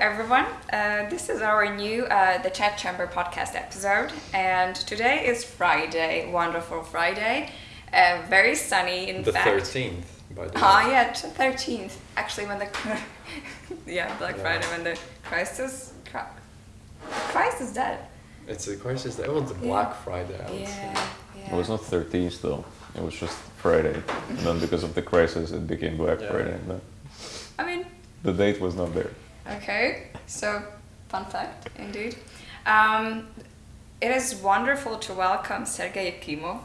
everyone. Uh, this is our new uh, The Chat Chamber podcast episode, and today is Friday, wonderful Friday, uh, very sunny in The fact. thirteenth, by the way. Ah, yeah, thirteenth. Actually, when the yeah Black Yeah. Friday, when the crisis, is Chri- Christ is dead. It's a crisis. That was the Yeah. Black Friday. I would Yeah, say. yeah. It was not 13th though. It was just Friday. And then because of the crisis, it became Black Yeah. Friday. But I mean, the date was not there. Okay, so fun fact indeed. Um, it is wonderful to welcome Sergei Yakimov.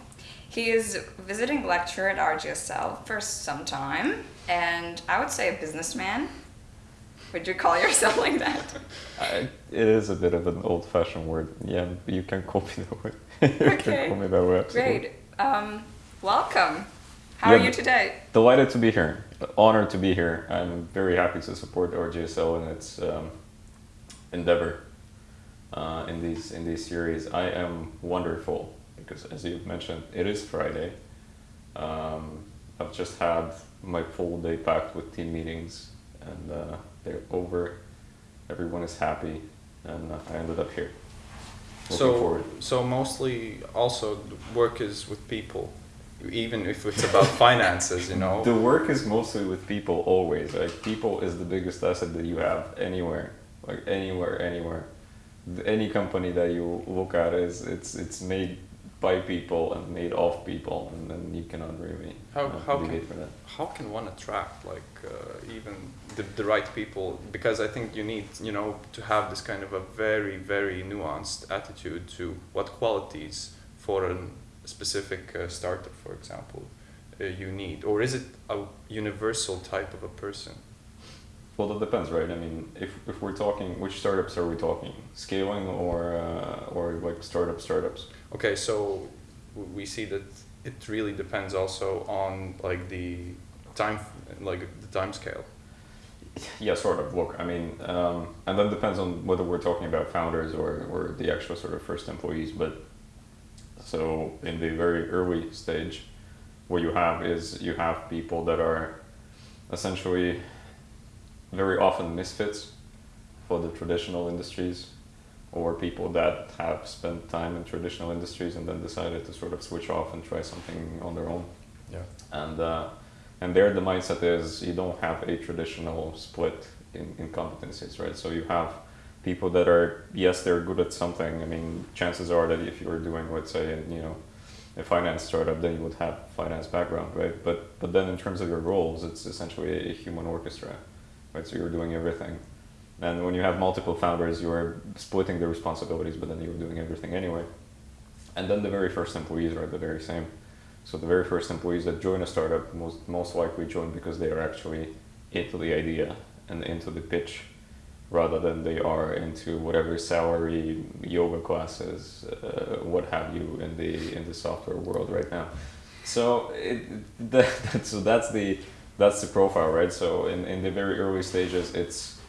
He is visiting lecturer at RGSL for some time, and I would say a businessman. Would you call yourself like that? I, it is a bit of an old-fashioned word. Yeah, you can call me that way. you Okay. can call me that way. Absolutely. Great. Um, welcome. How Yeah, are you today? Delighted to be here. Honored to be here. I'm very happy to support RGSL in its um, endeavor uh, in these in these series. I am wonderful because, as you've mentioned, it is Friday. Um, I've just had my full day packed with team meetings, and uh, they're over. Everyone is happy, and uh, I ended up here. Looking So, forward. so mostly also work is with people, even if it's about finances, you know. The work is mostly with people always. Like people is the biggest asset that you have anywhere. Like anywhere, anywhere. Any company that you look at is it's it's made by people and made of people, and then you cannot really How- uh, how can- for that. How can one attract like uh, even the, the right people? Because I think you need you know to have this kind of a very very nuanced attitude to what qualities for a specific uh, startup, for example, uh, you need, or is it a universal type of a person? Well, that depends, right? I mean, if, if we're talking, which startups are we talking? Scaling or uh, or like startup startups? Okay, so we see that it really depends also on like the time, like the time scale. Yeah, sort of. Look, I mean, um, and that depends on whether we're talking about founders or, or the actual sort of first employees. But so in the very early stage, what you have is you have people that are essentially very often misfits for the traditional industries or people that have spent time in traditional industries and then decided to sort of switch off and try something on their own Yeah. and uh, and there the mindset is you don't have a traditional split in, in competencies right so you have people that are yes they're good at something. I mean chances are that if you were doing let's say you know a finance startup then you would have finance background right? But but then in terms of your roles it's essentially a human orchestra right? So you're doing everything. And when you have multiple founders you're splitting the responsibilities but then you're doing everything anyway. And then the very first employees are the very same. So the very first employees that join a startup most most likely join because they are actually into the idea and into the pitch, rather than they are into whatever salary, yoga classes, uh, what have you in the in the software world right now. So it, that, so that's the that's the profile, right? So in, in the very early stages, it's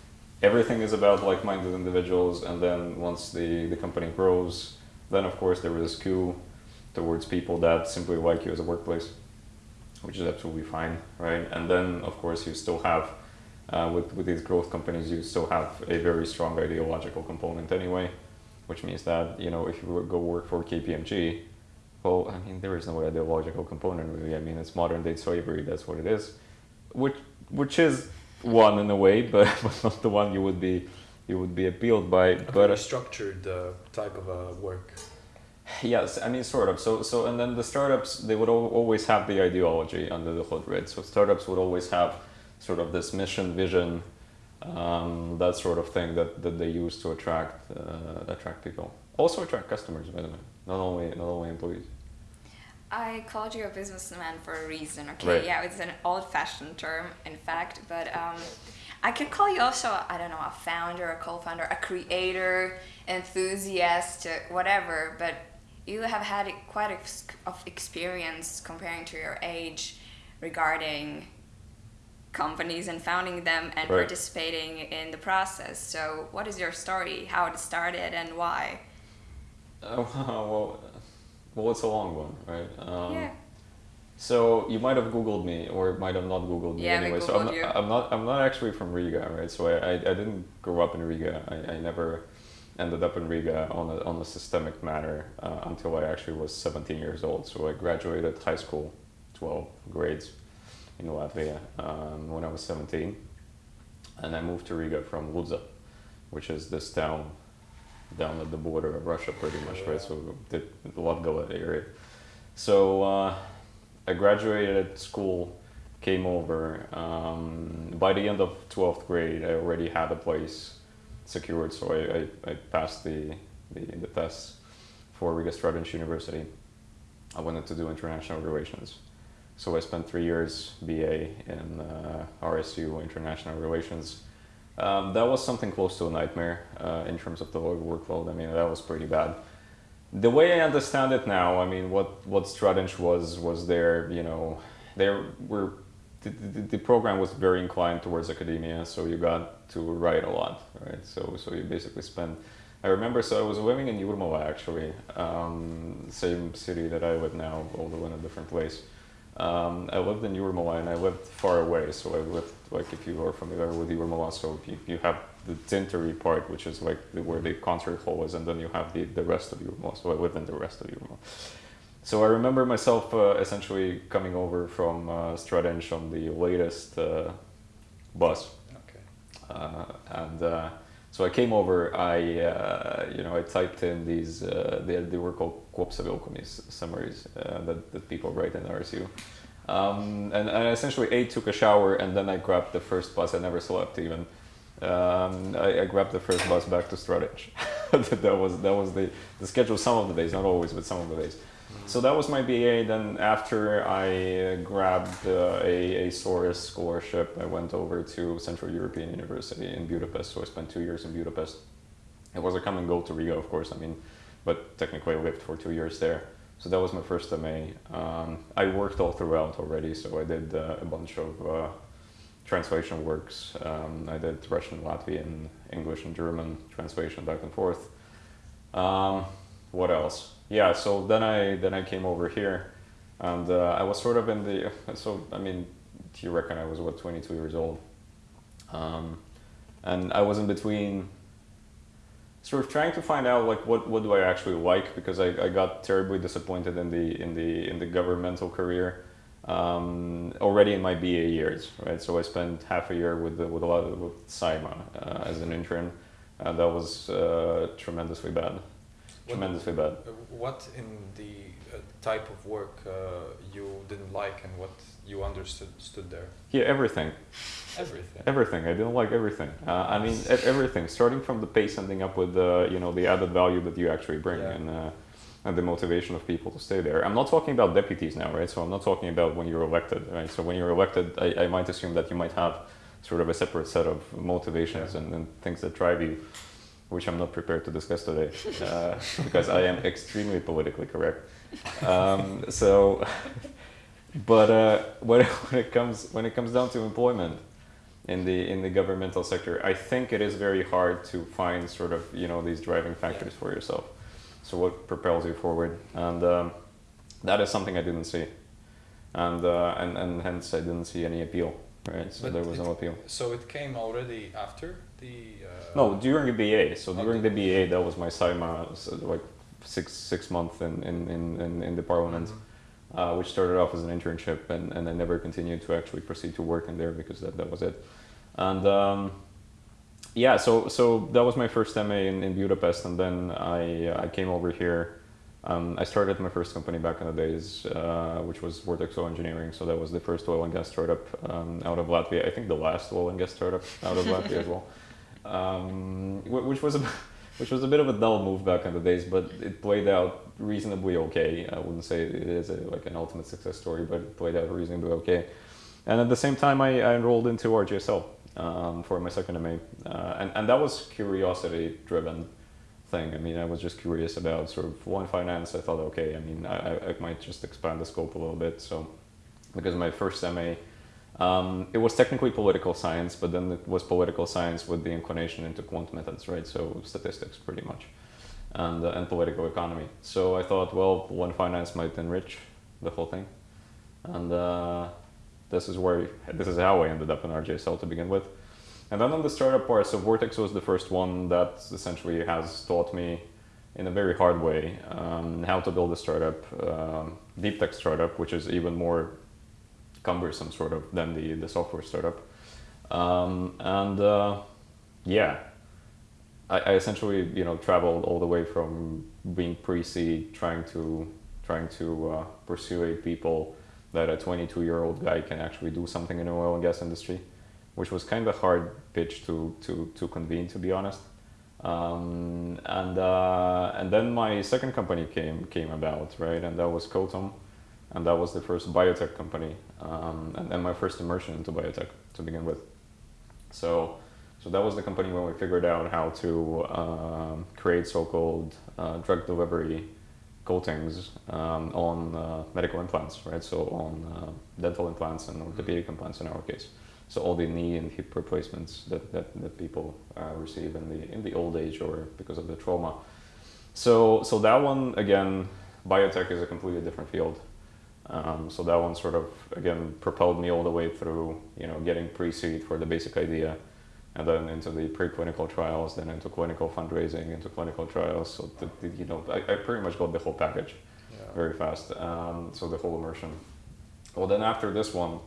everything is about like-minded individuals, and then once the the company grows, then of course there is a skew towards people that simply like you as a workplace, which is absolutely fine, right? And then, of course, you still have, uh, with, with these growth companies, you still have a very strong ideological component anyway, which means that, you know, if you were- go work for KPMG, well, I mean, there is no ideological component really. I mean, it's modern day slavery, that's what it is, which, which is one in a way, but, but not the one you would be, you would be appealed by. A But a structured uh, type of uh, work. Yes, I mean sort of. So so and then the startups they would al- always have the ideology under the hood, right? So startups would always have sort of this mission, vision, um, that sort of thing that, that they use to attract uh, attract people. Also attract customers, by the way, not only not only employees. I called you a businessman for a reason, okay? Right. Yeah, it's an old fashioned term, in fact, but um, I could call you also, I don't know, a founder, a co founder, a creator, enthusiast, whatever, but you have had quite a of experience comparing to your age regarding companies and founding them and Right. participating in the process. So, what is your story? How it started and why? Uh, well, well, it's a long one, right? Um, yeah. So you might have Googled me, or might have not Googled me Yeah, anyway. so I'm Googled not, you. I'm not. I'm not actually from Riga, right? So I, I, I didn't grow up in Riga. I, I never ended up in Riga on a on a systemic manner uh, until I actually was 17 years old. So I graduated high school, 12 grades in Latvia um, when I was 17, and I moved to Riga from Ludza, which is this town down at the border of Russia, pretty much, right? So the Latgale area. So uh, I graduated school, came over. Um, by the end of 12th grade, I already had a place secured, so I, I, I passed the, the, the tests for Riga Stradins University. I wanted to do international relations. So I spent three years BA in uh, RSU International Relations. Um, that was something close to a nightmare uh, in terms of the workload. I mean, that was pretty bad. The way I understand it now, I mean, what what Stradins was was there. You know, there were the, the, the program was very inclined towards academia, so you got to write a lot, right? So so you basically spend. I remember, so I was living in Jurmala actually, um, same city that I live now, although in a different place. Um, I lived in Jurmala and I lived far away, so I lived like if you are familiar with Jurmala, so you, you have the Dzintari part, which is like the, where the concert hall is, and then you have the, the rest of Jurmala. So I lived in the rest of Jurmala. So I remember myself uh, essentially coming over from uh, Stradins on the latest uh, bus, Okay. uh, and uh, so I came over. I uh, you know I typed in these uh, they, they were called Kopsavilkomis summaries uh, that, that people write in RSU. Um, and, I essentially a took a shower and then I grabbed the first bus. I never slept even. Um, I, I grabbed the first bus back to Stradins. that was that was the, the schedule some of the days, not always, but some of the days. So that was my BA. Then after I uh, grabbed uh, a, a Soros scholarship, I went over to Central European University in Budapest. So I spent two years in Budapest. It was a come and go to Riga, of course. I mean, but technically I lived for two years there. So that was my first MA. Um, I worked all throughout already. So I did uh, a bunch of uh, translation works. Um, I did Russian, Latvian, English, and German translation back and forth. Um, what else? Yeah, so then I then I came over here, and uh, I was sort of in the so I mean, do you reckon I was what 22 years old, um, and I was in between. Sort of trying to find out like what, what do I actually like because I, I got terribly disappointed in the in the in the governmental career um, already in my BA years right so I spent half a year with the, with a lot of, with Saeima uh, as an intern and that was uh, tremendously bad tremendously bad Uh, What in the uh, type of work uh, you didn't like and what you understood stood there? yeah everything Everything. Everything. I didn't like everything. Uh, I mean, e- everything. Starting from the pace, ending up with the you know the added value that you actually bring Yeah. and uh, and the motivation of people to stay there. I'm not talking about deputies now, right? So I'm not talking about when you're elected, right? So when you're elected, I, I might assume that you might have sort of a separate set of motivations Yeah. and, and things that drive you, which I'm not prepared to discuss today uh, because I am extremely politically correct. Um, so, but uh, when, when it comes when it comes down to employment in the in the governmental sector, I think it is very hard to find sort of you know these driving factors for yourself. So what propels you forward, and um, that is something I didn't see, and uh, and and hence I didn't see any appeal. Right, so But there was it- no appeal. So it came already after the. No, during the BA. So during the the- BA, that was my Saeima, so like six six month in in, in, in, in the parliament, Mhm. uh, which started off as an internship, and, and I never continued to actually proceed to work in there because that, that was it. And um, yeah, so so that was my first MA in, in Budapest, and then I I came over here. Um, I started my first company back in the days, uh, which was Vortex Oil Engineering. So that was the first oil and gas startup um, out of Latvia. I think the last oil and gas startup out of Latvia as well um, which was a which was a bit of a dull move back in the days, but it played out reasonably okay. I wouldn't say it is a, like an ultimate success story, but it played out reasonably okay. And at the same time, I, I enrolled into RGSL um, for my second MA, uh, and and that was curiosity driven thing. I mean, I was just curious about sort of one finance. I thought, okay, I mean, I, I- I might just expand the scope a little bit. So, because my first MA um, it was technically political science, but then it was political science with the inclination into quant methods, right? So statistics, pretty much, and uh, and political economy. So I thought, well, one finance might enrich the whole thing, and uh, this is where this is how I ended up in RGSL to begin with. And then on the startup part, so Vortex was the first one that essentially has taught me in a very hard way um, how to build a startup, um, deep tech startup, which is even more cumbersome sort of than the, the software startup. Um, and uh, yeah, I, I, essentially you know traveled all the way from being pre-seed, trying to trying to uh, persuade people that a 22 year old guy can actually do something in the oil and gas industry, which was kind of a hard pitch to to to convene to be honest. Um, and uh, and then my second company came came about right, and that was Cotom, and that was the first biotech company, um, and, and my first immersion into biotech to begin with. So so that was the company when we figured out how to um, create so-called uh, drug delivery coatings um, on uh, medical implants, right? So on uh, dental implants and orthopedic implants in our case. So all the knee and hip replacements that, that, that people uh, receive in the in the old age or because of the trauma. So so that one again, biotech is a completely different field. Um, so that one sort of again propelled me all the way through, you know, getting pre-seed for the basic idea and then into the preclinical trials, then into clinical fundraising, into clinical trials. So the, the, you know, I, I, pretty much got the whole package yeah. very fast. Um, so the whole immersion. Well, then after this one,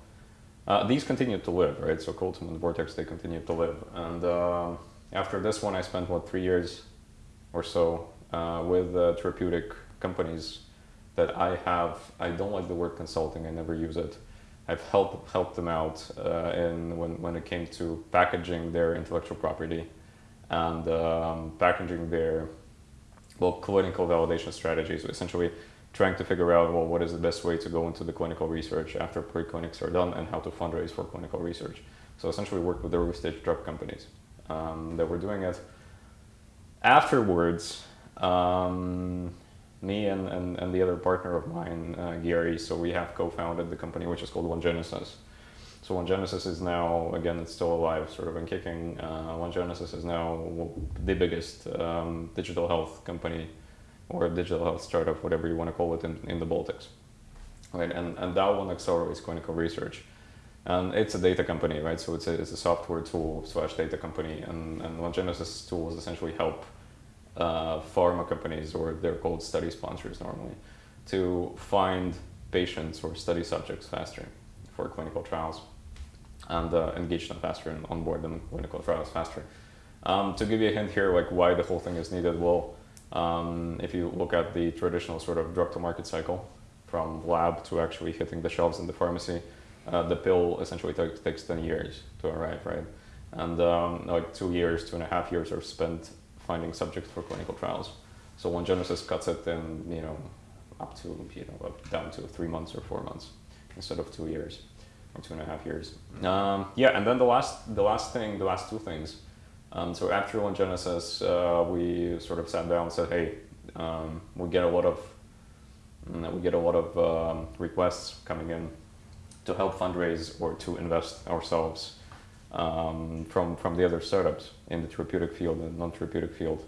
uh, these continued to live, right? So Cotom and Vortex, they continued to live. And uh, after this one, I spent what three years or so uh, with uh, therapeutic companies that I have. I don't like the word consulting. I never use it. I've helped helped them out uh, in when when it came to packaging their intellectual property and um, packaging their well clinical validation strategies. Essentially, trying to figure out well what is the best way to go into the clinical research after preclinics are done and how to fundraise for clinical research. So essentially, worked with the early stage drug companies um, that were doing it. Afterwards. Um, me and, and, and the other partner of mine, uh, Gary, so we have co-founded the company which is called One Genesis. So One Genesis is now, again, it's still alive, sort of, and kicking. Uh, One Genesis is now the biggest um, digital health company or digital health startup, whatever you want to call it, in, in the Baltics. Right? And, and that one accelerates clinical research. And it's a data company, right? So it's a, it's a software tool slash data company. And, and One Genesis tools essentially help uh, pharma companies, or they're called study sponsors normally, to find patients or study subjects faster for clinical trials and uh, engage them faster and onboard them in clinical trials faster. Um, to give you a hint here, like why the whole thing is needed, well, um, if you look at the traditional sort of drug to market cycle from lab to actually hitting the shelves in the pharmacy, uh, the pill essentially takes, takes 10 years to arrive, right? And um, like two years, two and a half years are spent finding subjects for clinical trials. So One Genesis cuts it in, you know, up to, you know, down to three months or four months instead of two years or two and a half years. Um, yeah, and then the last, the last thing, the last two things. Um, so after One Genesis, uh, we sort of sat down and said, hey, um, we get a lot of, mm, we get a lot of um, requests coming in to help fundraise or to invest ourselves um, from from the other startups in the therapeutic field and non-therapeutic field,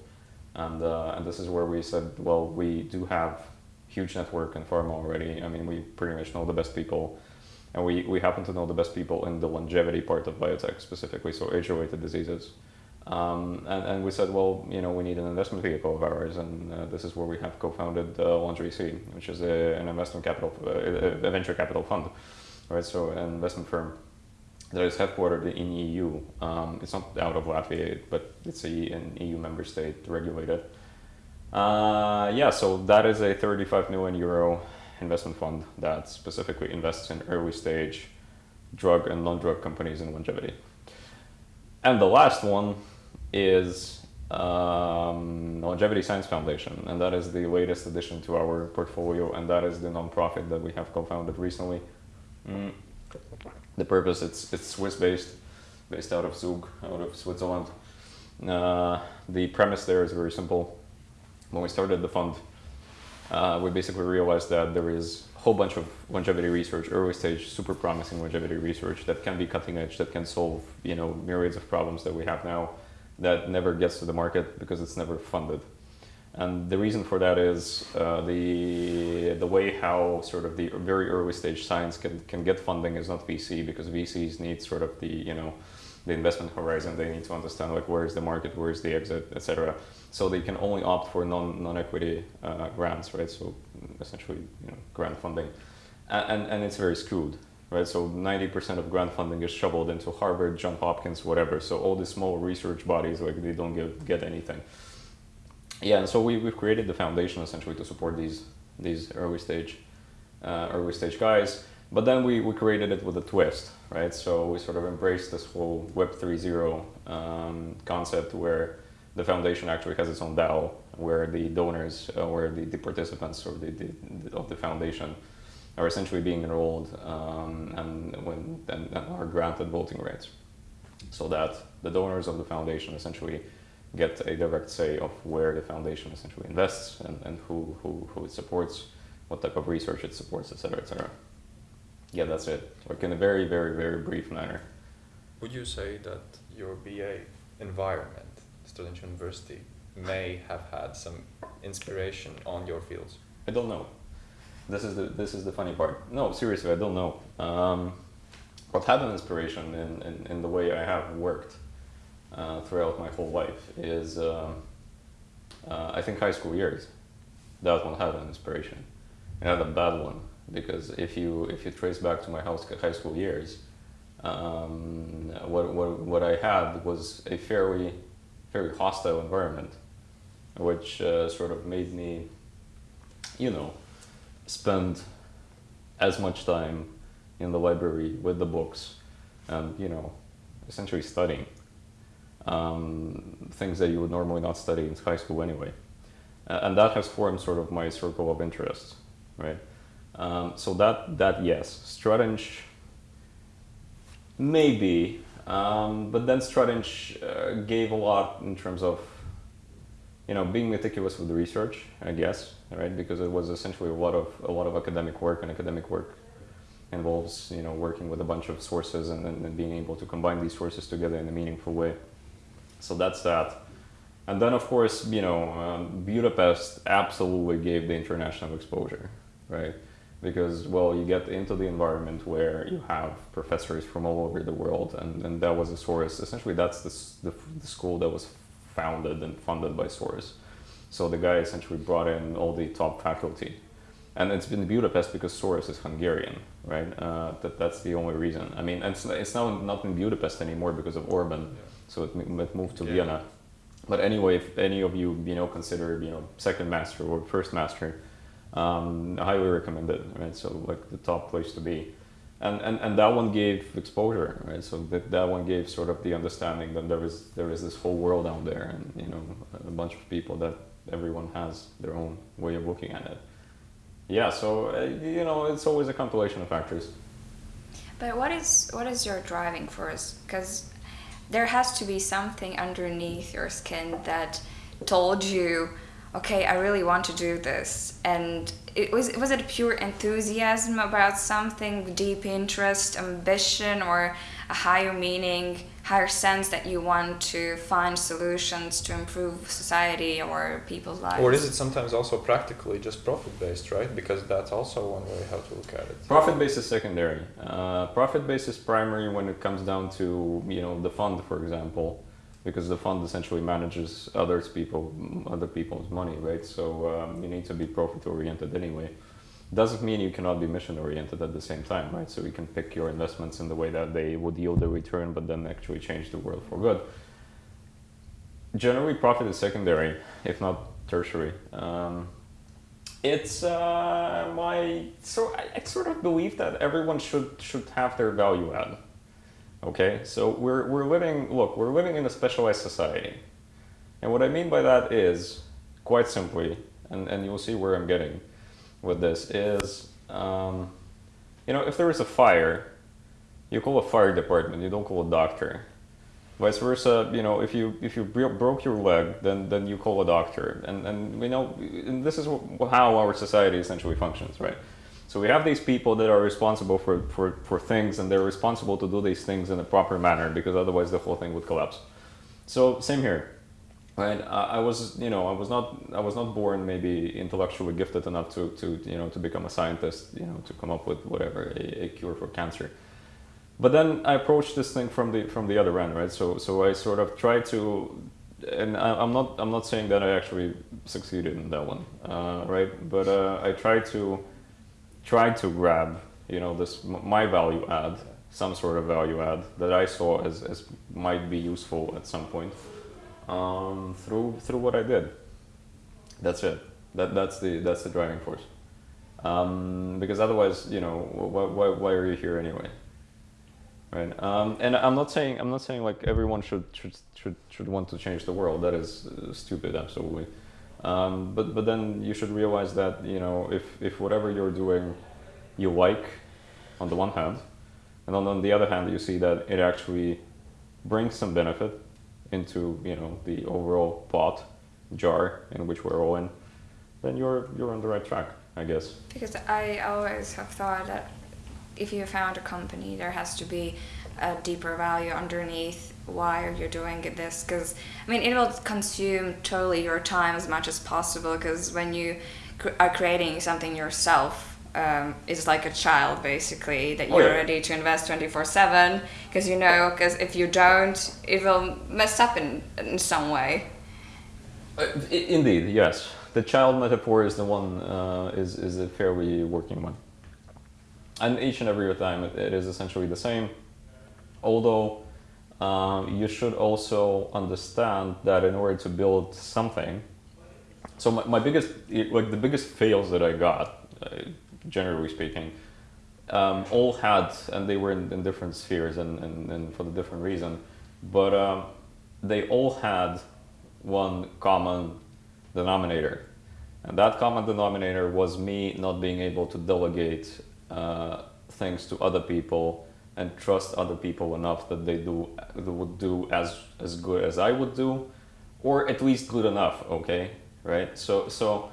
and uh, and this is where we said, well, we do have huge network in pharma already. I mean, we pretty much know the best people, and we we happen to know the best people in the longevity part of biotech specifically, so age-related diseases. Um, and, and we said, well, you know, we need an investment vehicle of ours, and uh, this is where we have co-founded uh, LongeVC, which is a, an investment capital, uh, a venture capital fund, right? So an investment firm that is headquartered in EU. Um, it's not out of Latvia, but it's a, an EU member state regulated. Uh, yeah, so that is a 35 million euro investment fund that specifically invests in early stage drug and non-drug companies in longevity. And the last one is um, Longevity Science Foundation, and that is the latest addition to our portfolio, and that is the nonprofit that we have co-founded recently. Mm the purpose it's it's Swiss based, based out of Zug, out of Switzerland. Uh, the premise there is very simple. When we started the fund, uh, we basically realized that there is a whole bunch of longevity research, early stage, super promising longevity research that can be cutting edge, that can solve you know myriads of problems that we have now, that never gets to the market because it's never funded. And the reason for that is uh, the the way how sort of the very early stage science can, can get funding is not VC because VCs need sort of the you know the investment horizon. They need to understand like where is the market, where is the exit, etc. So they can only opt for non non equity uh, grants, right? So essentially you know grant funding, and and, and it's very skewed. Right, so 90% of grant funding is shoveled into Harvard, Johns Hopkins, whatever. So all these small research bodies, like they don't get, get anything yeah, and so we, we've created the foundation essentially to support these these early stage uh, early stage guys. But then we, we created it with a twist, right? So we sort of embraced this whole Web 3.0 um, concept where the foundation actually has its own DAO, where the donors, uh, where the, the participants or the, the, of the foundation are essentially being enrolled um, and, when, and, and are granted voting rights. So that the donors of the foundation essentially get a direct say of where the foundation essentially invests and, and who, who, who it supports, what type of research it supports, etc., etc. Yeah, that's it. Like in a very, very, very brief manner. Would you say that your BA environment, Student University, may have had some inspiration on your fields? I don't know. This is the this is the funny part. No, seriously, I don't know. Um, what had an inspiration in, in, in the way I have worked uh, throughout my whole life is um, uh, I think high school years. That one had an inspiration. I had a bad one because if you if you trace back to my high school years, um, what, what what I had was a fairly very hostile environment, which uh, sort of made me, you know, spend as much time in the library with the books and you know essentially studying um, things that you would normally not study in high school anyway. Uh, and that has formed sort of my circle of interest, right? Um, so that, that yes, Stradins, maybe, um, but then Stradins uh, gave a lot in terms of, you know, being meticulous with the research, I guess, right? Because it was essentially a lot of a lot of academic work, and academic work involves, you know, working with a bunch of sources and then being able to combine these sources together in a meaningful way. So that's that. And then, of course, you know, um, Budapest absolutely gave the international exposure, right? Because, well, you get into the environment where you have professors from all over the world, and, and that was a source. Essentially, that's the, the, the school that was founded and funded by Soros. So the guy essentially brought in all the top faculty. And it's been Budapest because Soros is Hungarian, right? Uh, that, that's the only reason. I mean, it's, it's now not in Budapest anymore because of Orban. Yeah so it, it moved to yeah. Vienna. But anyway, if any of you you know consider you know second master or first master, um, I highly recommend it. Right, so like the top place to be, and and, and that one gave exposure. Right, so that that one gave sort of the understanding that there is there is this whole world out there, and you know a bunch of people that everyone has their own way of looking at it. Yeah, so uh, you know it's always a compilation of factors. But what is what is your driving force? Because there has to be something underneath your skin that told you okay i really want to do this. And it was was it pure enthusiasm about something deep interest ambition or a higher meaning higher sense that you want to find solutions to improve society or people's lives. Or is it sometimes also practically just profit based right? Because that's also one way how to look at it. Profit based is secondary. Uh, profit based is primary when it comes down to you know the fund for example because the fund essentially manages others people other people's money right? So um, you need to be profit oriented anyway doesn't mean you cannot be mission oriented at the same time right? So you can pick your investments in the way that they would yield a return but then actually change the world for good. Generally profit is secondary if not tertiary. Um, it's uh, my so I, I sort of believe that everyone should should have their value add Okay, so we're, we're living, look, we're living in a specialized society. And what I mean by that is, quite simply, and, and you'll see where I'm getting with this, is, um, you know, if there is a fire, you call a fire department, you don't call a doctor. Vice versa, you know, if you if you broke your leg, then then you call a doctor, and and you know, and this is how our society essentially functions, right? So we have these people that are responsible for, for, for things and they're responsible to do these things in a proper manner because otherwise the whole thing would collapse. So same here. Right? I, I was, you know, I was not, I was not born maybe intellectually gifted enough to, to, you know, to become a scientist, you know, to come up with whatever a, a cure for cancer. But then I approached this thing from the from the other end, right? So so I sort of tried to, and I, am not I'm not saying that I actually succeeded in that one, uh, right? But uh, I tried to try to grab, you know, this my value add, some sort of value add that I saw as, as might be useful at some point um, through through what I did. That's it. That that's the that's the driving force. Um, because otherwise, you know, why, why, why are you here anyway? Right. Um, and I'm not saying I'm not saying like everyone should should should, should want to change the world. That is uh, stupid, absolutely. Um, but but then you should realize that you know if if whatever you're doing you like on the one hand, and on, on the other hand you see that it actually brings some benefit into you know the overall pot jar in which we're all in, then you're you're on the right track, I guess. Because I always have thought that if you found a company, there has to be a deeper value underneath why are you're doing this. Because I mean, it will consume totally your time as much as possible. Because when you are creating something yourself, um, it's like a child basically that you're oh, yeah. ready to invest 24 7 because you know because if you don't it will mess up in, in some way uh, indeed yes the child metaphor is the one uh, is, is a fairly working one and each and every time it, is essentially the same. Although um, you should also understand that in order to build something, so my, my biggest, like the biggest fails that I got, uh, generally speaking, um, all had, and they were in, in different spheres and, and, and, for the different reason, but um, they all had one common denominator. And that common denominator was me not being able to delegate uh, things to other people and trust other people enough that they do they would do as as good as I would do, or at least good enough. Okay, right? So so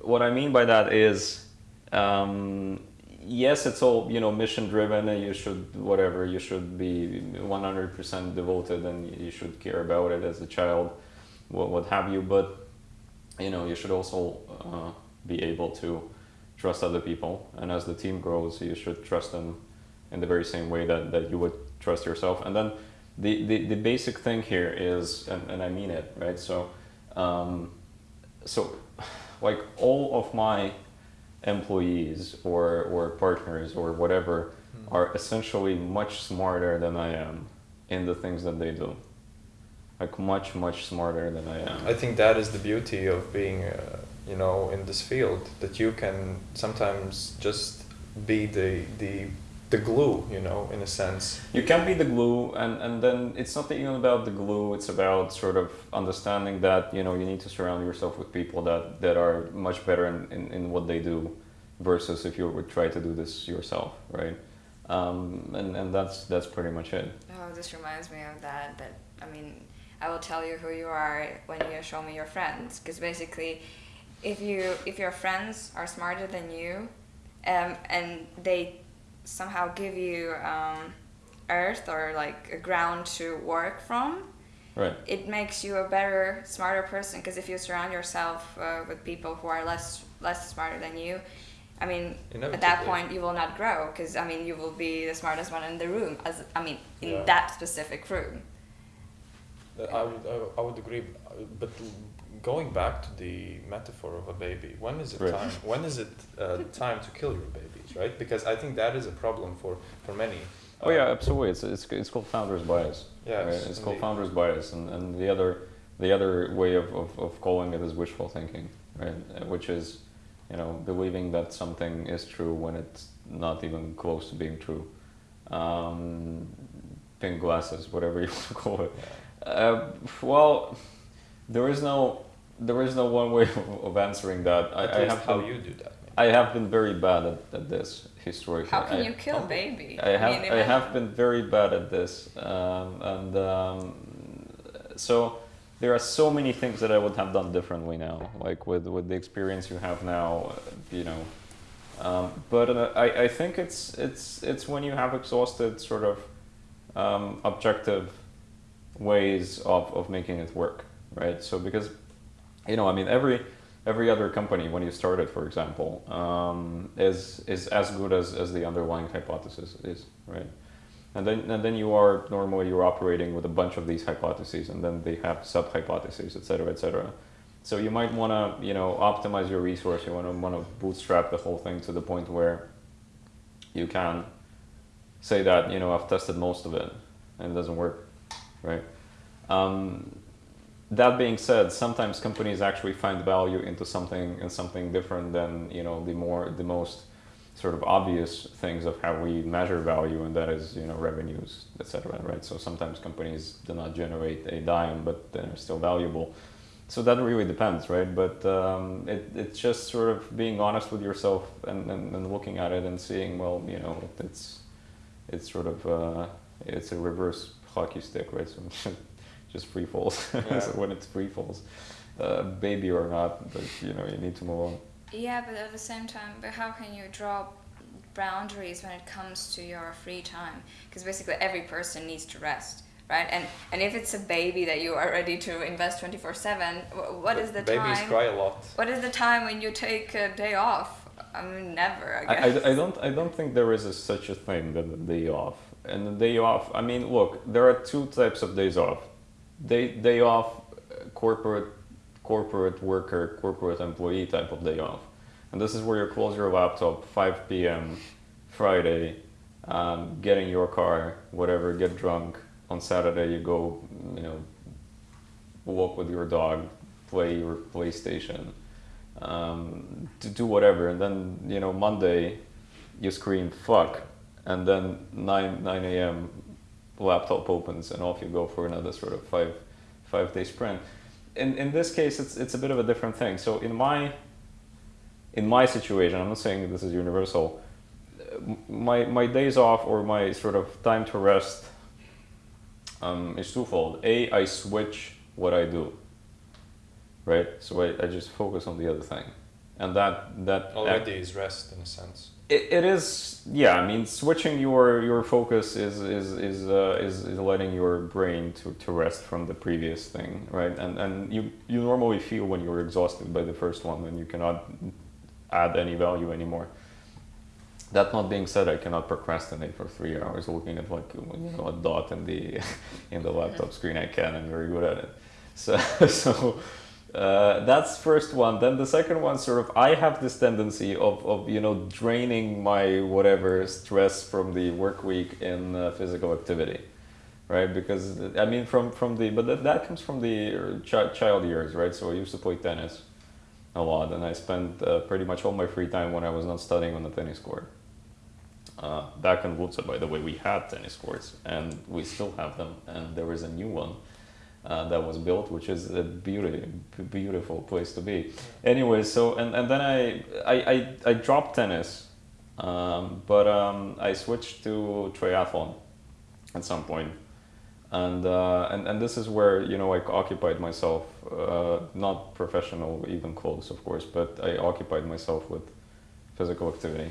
what I mean by that is. Um, yes, it's all you know mission driven, and you should whatever you should be 100% devoted, and you should care about it as a child, what, what have you. But you know you should also uh, be able to trust other people. And as the team grows, you should trust them in the very same way that, that you would trust yourself. And then the, the, the basic thing here is, and, and I mean it, right? So, um, so like all of my employees or, or partners or whatever mm. are essentially much smarter than I am in the things that they do. Like much, much smarter than I am. I think that is the beauty of being uh, you know in this field that you can sometimes just be the the the glue you know in a sense. You can be the glue and and then it's not even about the glue it's about sort of understanding that you know you need to surround yourself with people that that are much better in, in, in what they do versus if you would try to do this yourself right? Um, and and that's that's pretty much it. Oh this reminds me of that that i mean i will tell you who you are when you show me your friends because basically if you if your friends are smarter than you, um, and they somehow give you um, earth or like a ground to work from, right. it makes you a better, smarter person. Because if you surround yourself uh, with people who are less less smarter than you, I mean, at that point you will not grow. Because I mean, you will be the smartest one in the room. As I mean, in yeah. that specific room. I would I would agree, but going back to the metaphor of a baby, when is it right. time? When is it uh, time to kill your babies, right? Because I think that is a problem for for many. Oh yeah, absolutely. It's it's, it's called founder's bias. Yeah, right? it's called founder's bias, and, and the other the other way of, of, of calling it is wishful thinking, right? Which is, you know, believing that something is true when it's not even close to being true. Um, pink glasses, whatever you want to call it. Uh, well, there is no there is no one way of, of answering that. I, I have how been, you do that. I have been very bad at, at this historically. How can I, you kill a baby? I have I, mean, I have been very bad at this, um, and um, so there are so many things that I would have done differently now, like with with the experience you have now, you know. Um, but uh, I, I think it's it's it's when you have exhausted sort of um, objective ways of, of making it work right? So because, you know, I mean, every every other company when you started, for example, um, is is as good as, as the underlying hypothesis is, right? And then and then you are normally you're operating with a bunch of these hypotheses, and then they have sub hypotheses, et cetera, et cetera. So you might want to you know optimize your resource. You want to want to bootstrap the whole thing to the point where you can say that you know I've tested most of it and it doesn't work, right? Um, that being said, sometimes companies actually find value into something and something different than you know the more the most sort of obvious things of how we measure value, and that is you know revenues, etc. Right. So sometimes companies do not generate a dime, but they're still valuable. So that really depends, right? But um, it, it's just sort of being honest with yourself and, and, and, looking at it and seeing, well, you know, it's it's sort of uh, it's a reverse hockey stick, right? So just free falls. Yeah. so when it's free falls, uh, baby or not, but you know you need to move on. Yeah, but at the same time, but how can you draw boundaries when it comes to your free time? Because basically every person needs to rest. Right, and and if it's a baby that you are ready to invest twenty four seven, what is the Babies time? Babies cry a lot. What is the time when you take a day off? I mean, never. I, I, I, I, don't. I don't think there is a, such a thing as a day off. And the day off. I mean, look, there are two types of days off day day off corporate corporate worker corporate employee type of day off. And this is where you close your laptop 5 p.m friday um, get in your car whatever get drunk. On saturday you go you know walk with your dog play your playstation um, to do whatever. And then you know monday you scream fuck. And then 9 9 a.m laptop opens and off you go for another sort of five five day sprint. In in this case, it's it's a bit of a different thing. So in my in my situation, I'm not saying this is universal. My my days off or my sort of time to rest um, is twofold. A, I switch what I do. Right, so I, I just focus on the other thing, and that that already act- is rest in a sense it, it is yeah i mean switching your your focus is is is, uh, is is letting your brain to, to rest from the previous thing right? And and you you normally feel when you're exhausted by the first one and you cannot add any value anymore. That not being said i cannot procrastinate for three hours looking at like you know a dot in the in the laptop screen. I can i'm very good at it. So so uh, that's first one. Then the second one, sort of, I have this tendency of, of you know draining my whatever stress from the work week in uh, physical activity, right? Because I mean, from from the but that, that comes from the ch- child years, right? So I used to play tennis a lot, and I spent uh, pretty much all my free time when I was not studying on the tennis court. Uh, back in Ludza, by the way, we had tennis courts, and we still have them, and there is a new one uh, that was built, which is a beauty, beautiful place to be. Anyway, so and, and then I, I, I, I dropped tennis, um, but um, I switched to triathlon at some point. And, uh, and and this is where you know I occupied myself, uh, not professional, even close, of course, but I occupied myself with physical activity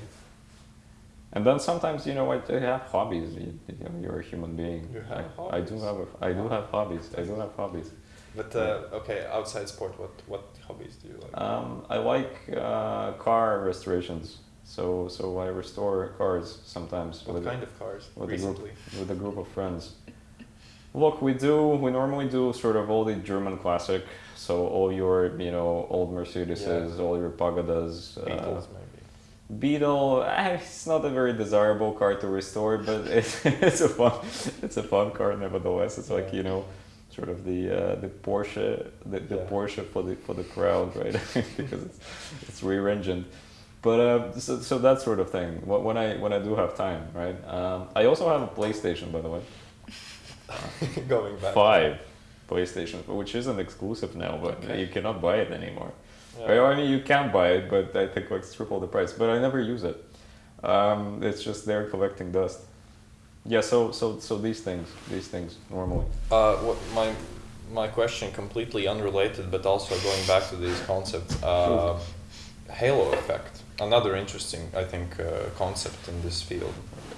and then sometimes you know I, I have hobbies. You, you know, you're a human being. You have I, hobbies. I do have a, I do have hobbies. I do have hobbies. But uh, okay, outside sport, what what hobbies do you like? Um, I like uh, car restorations. So so I restore cars sometimes. What kind a, of cars? With recently? a group with a group of friends. Look, we do. We normally do sort of all the German classic. So all your you know old Mercedeses, yeah. all your Pagodas. Beetles, uh, Beetle, eh, it's not a very desirable car to restore, but it's, it's a fun it's a fun car nevertheless. It's like you know, sort of the uh, the Porsche the, the yeah. Porsche for the for the crowd, right? because it's it's rear engined. But uh, so, so that sort of thing. When I when I do have time, right? Um, I also have a PlayStation, by the way. Going back. Five PlayStation, which isn't exclusive now, but okay. you cannot buy it anymore. Yeah. I mean, you can buy it, but I think like triple the price. But I never use it. Um, it's just there collecting dust. Yeah. So so so these things, these things normally. Uh, what my my question completely unrelated, but also going back to these concepts. Uh, halo effect, another interesting, I think, uh, concept in this field.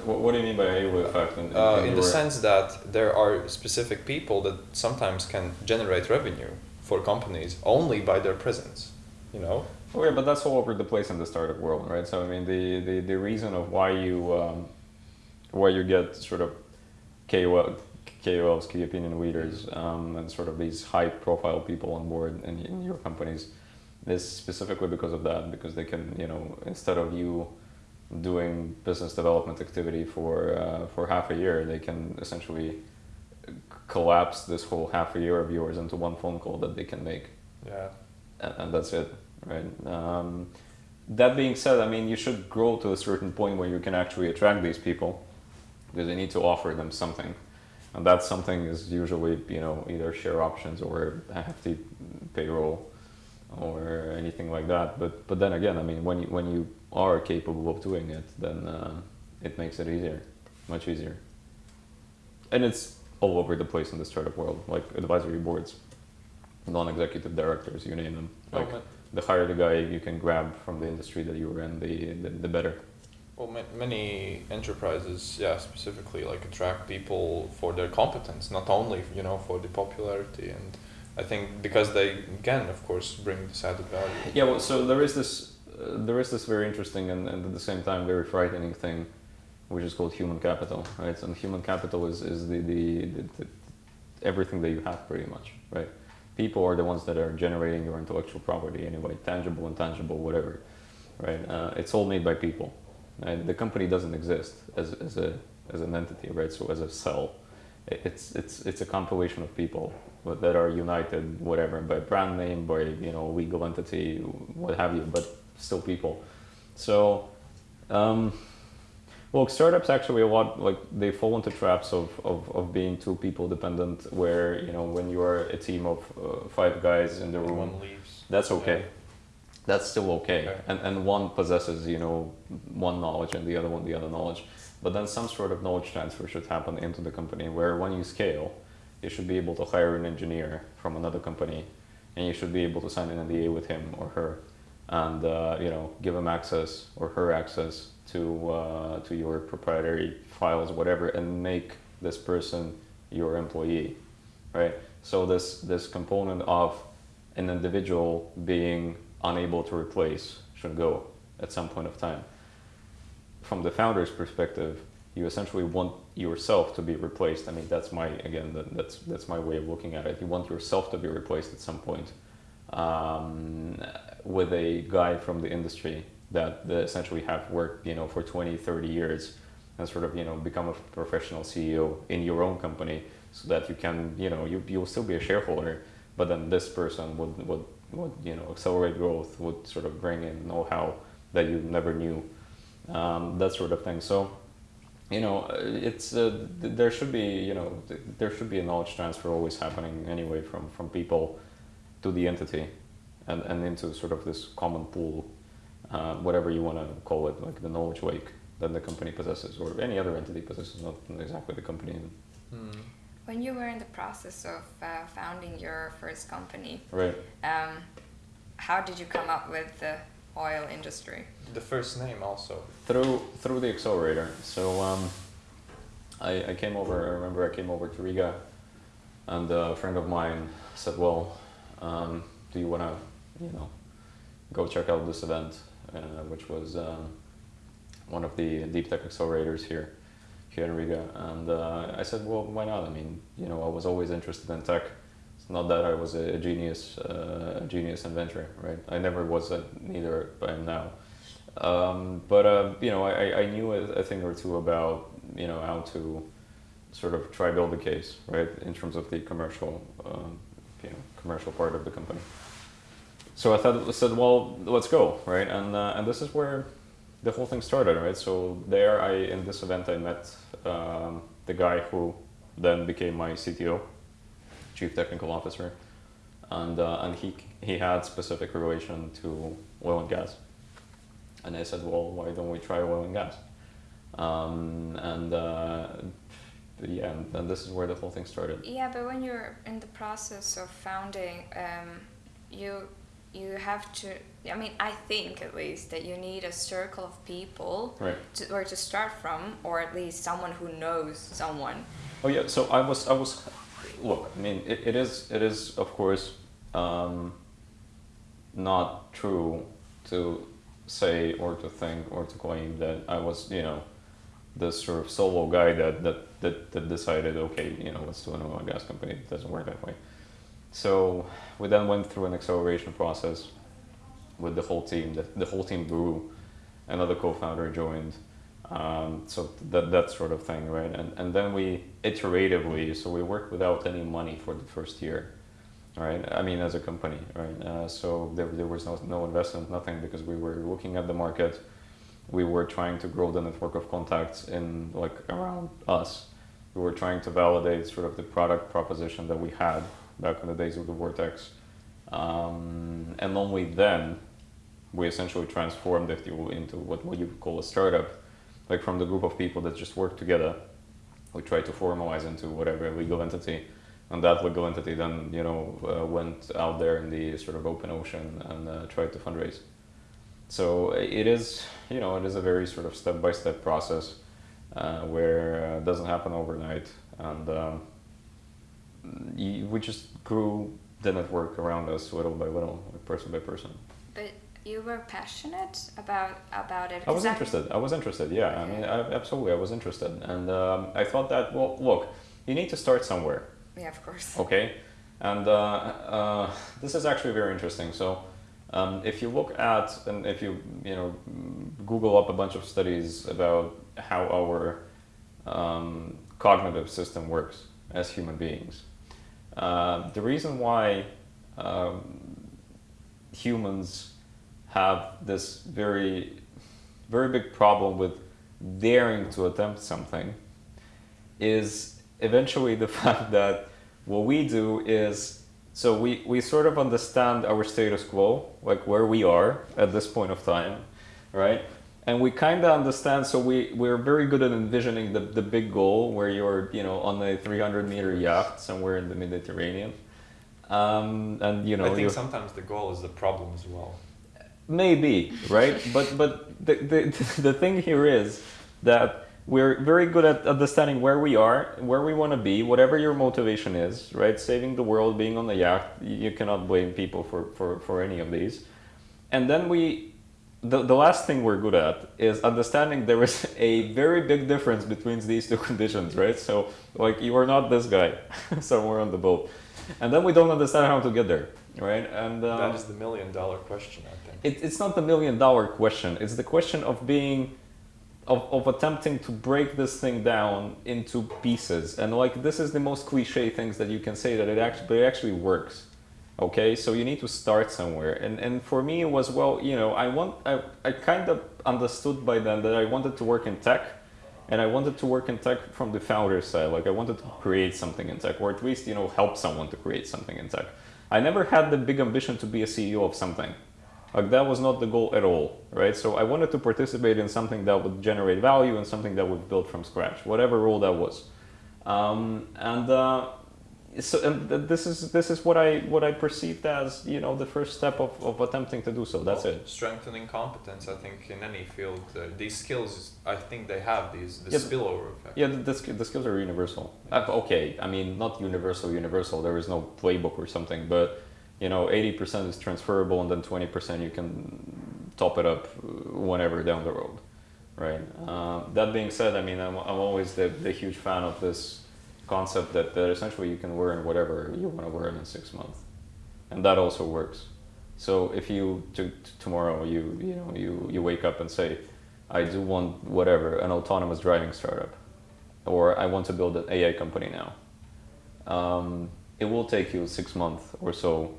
What, what, do you mean by halo effect? In, in, uh, in the sense that there are specific people that sometimes can generate revenue for companies only by their presence. You know. Oh yeah, but that's all over the place in the startup world, right? So I mean, the the, the reason of why you um, why you get sort of KOL, KOLs, key opinion leaders, um, and sort of these high profile people on board in, in your companies is specifically because of that, because they can, you know, instead of you doing business development activity for uh, for half a year, they can essentially collapse this whole half a year of yours into one phone call that they can make. Yeah. And, that's it, right? Um, that being said, I mean, you should grow to a certain point where you can actually attract these people because you need to offer them something. And that something is usually, you know, either share options or a hefty payroll or anything like that. But but then again, I mean, when you, when you are capable of doing it, then uh, it makes it easier, much easier. And it's all over the place in the startup world, like advisory boards, non-executive directors, you name them. Oh, Like ma- the higher the guy you can grab from the industry that you're in, the the, the better. Well, ma- many enterprises, yeah, specifically like attract people for their competence, not only you know for the popularity. And I think because they can, of course, bring this added value. Yeah, well, so there is this, uh, there is this very interesting and, and at the same time very frightening thing, which is called human capital, right? And human capital is, is the, the, the, the everything that you have pretty much, right? People are the ones that are generating your intellectual property anyway, tangible, intangible, whatever, right? Uh, it's all made by people. Right? The company doesn't exist as, as a as an entity, right? So as a cell, it's it's it's a compilation of people that are united, whatever, by brand name, by you know legal entity, what have you, but still people. So, um, well, startups actually a lot like they fall into traps of, of, of being too people dependent, where you know when you are a team of uh, five guys in the room, One leaves. that's okay. That's still okay. Okay. And and one possesses, you know, one knowledge and the other one the other knowledge. But then some sort of knowledge transfer should happen into the company where when you scale, you should be able to hire an engineer from another company and you should be able to sign an NDA with him or her and uh, you know give him access or her access to uh, to your proprietary files whatever and make this person your employee right? So this this component of an individual being unable to replace should go at some point of time. From the founder's perspective you essentially want yourself to be replaced. I mean that's my again that, that's that's my way of looking at it. You want yourself to be replaced at some point um, with a guy from the industry that, that essentially have worked you know for 20 30 years and sort of you know become a professional ceo in your own company so that you can you know you, you'll still be a shareholder but then this person would, would would you know accelerate growth would sort of bring in know-how that you never knew um, that sort of thing. So you know it's uh, there should be you know there should be a knowledge transfer always happening anyway from from people to the entity and and into sort of this common pool uh, whatever you want to call it like the knowledge lake that the company possesses or any other entity possesses not exactly the company Hmm. When you were in the process of uh, founding your first company, right um, how did you come up with the oil industry? The first name also. through through the accelerator. So um, I, I came over. I remember I came over to Riga, and a friend of mine said, "Well, um, do you want to, you know, go check out this event, which was um, one of the deep tech accelerators here, here in Riga?" And uh, I said, "Well, why not? I mean, you know, I was always interested in tech." It's not that I was a, genius, uh, a genius inventor, right? I never was neither I am now. Um, but uh, you know, I, I knew a, thing or two about you know how to sort of try build a case, right, in terms of the commercial, um, you know, commercial part of the company. So I thought, said, well, let's go, right, and uh, and this is where the whole thing started, right. So there, I in this event, I met um, the guy who then became my CTO, chief technical officer, and uh, and he he had specific relation to oil and gas. And I said, well, why don't we try oil and gas? Um, and uh, yeah, and, and this is where the whole thing started. Yeah, but when you're in the process of founding, um, you you have to. I mean, I think at least that you need a circle of people Right. to, where to start from, or at least someone who knows someone. Oh yeah. So I was I was look. I mean, it, it is it is of course um, not true to say or to think or to claim that I was, you know, this sort of solo guy that that that, that decided, okay, you know, let's do an oil and gas company. It doesn't work that way. So we then went through an acceleration process with the whole team. The, the whole team grew. Another co-founder joined. Um, so that that sort of thing, right? And and then we iteratively, so we worked without any money for the first year, right? I mean, as a company, right? Uh, so there there was no no investment, nothing, because we were looking at the market. We were trying to grow the network of contacts in like around us. We were trying to validate sort of the product proposition that we had back in the days of the Vortex, um, and only then we essentially transformed it into what, what you call a startup. Like from the group of people that just work together we try to formalize into whatever legal entity. And that legal entity then you know uh, went out there in the sort of open ocean and uh, tried to fundraise. So it is you know it is a very sort of step by step process uh, where uh, it doesn't happen overnight. And um, we just grew the network around us little by little like person by person but you were passionate about about it. I was interested. I was interested. Yeah, okay. I mean, I, absolutely, I was interested, and um, I thought that well, look, you need to start somewhere. Yeah, of course. Okay, and uh, uh, this is actually very interesting. So. Um, if you look at and if you you know Google up a bunch of studies about how our um, cognitive system works as human beings, uh, the reason why um, humans have this very, very big problem with daring to attempt something is eventually the fact that what we do is so we, we sort of understand our status quo, like where we are at this point of time, right? And we kind of understand, so we, we're very good at envisioning the, the big goal where you're, you know, on a 300 meter yacht somewhere in the Mediterranean. Um, and, you know, I think sometimes the goal is the problem as well. Maybe, right? but but the, the, the thing here is that we're very good at understanding where we are, where we want to be, whatever your motivation is, right? Saving the world, being on the yacht, you cannot blame people for, for, for any of these. And then we, the, the last thing we're good at is understanding there is a very big difference between these two conditions, right? So like you are not this guy somewhere on the boat. And then we don't understand how to get there, right? And um, that is the million dollar question, I think. It, it's not the million dollar question. It's the question of being, of, of attempting to break this thing down into pieces. And like this is the most cliche things that you can say that it actually, but it actually works. Okay, so you need to start somewhere. And and for me it was well, you know, I want I, I kind of understood by then that I wanted to work in tech and I wanted to work in tech from the founder side. Like I wanted to create something in tech, or at least you know help someone to create something in tech. I never had the big ambition to be a CEO of something. Like that was not the goal at all, right? So I wanted to participate in something that would generate value and something that would build from scratch, whatever role that was. Um, and uh, so and this is this is what I what I perceived as you know the first step of, of attempting to do so. That's well, it. Strengthening competence, I think, in any field, uh, these skills, I think they have these the yeah, spillover effect. Yeah, the, the, the skills are universal. Uh, okay, I mean not universal, universal. There is no playbook or something, but you know, eighty percent is transferable, and then twenty percent you can top it up whenever down the road, right? Uh, that being said, I mean, I'm I'm always the the huge fan of this concept that, that essentially you can learn whatever you want to learn in six months, and that also works. So if you to, to tomorrow you you know you you wake up and say, I do want whatever an autonomous driving startup, or I want to build an AI company now. Um, it will take you six months or so,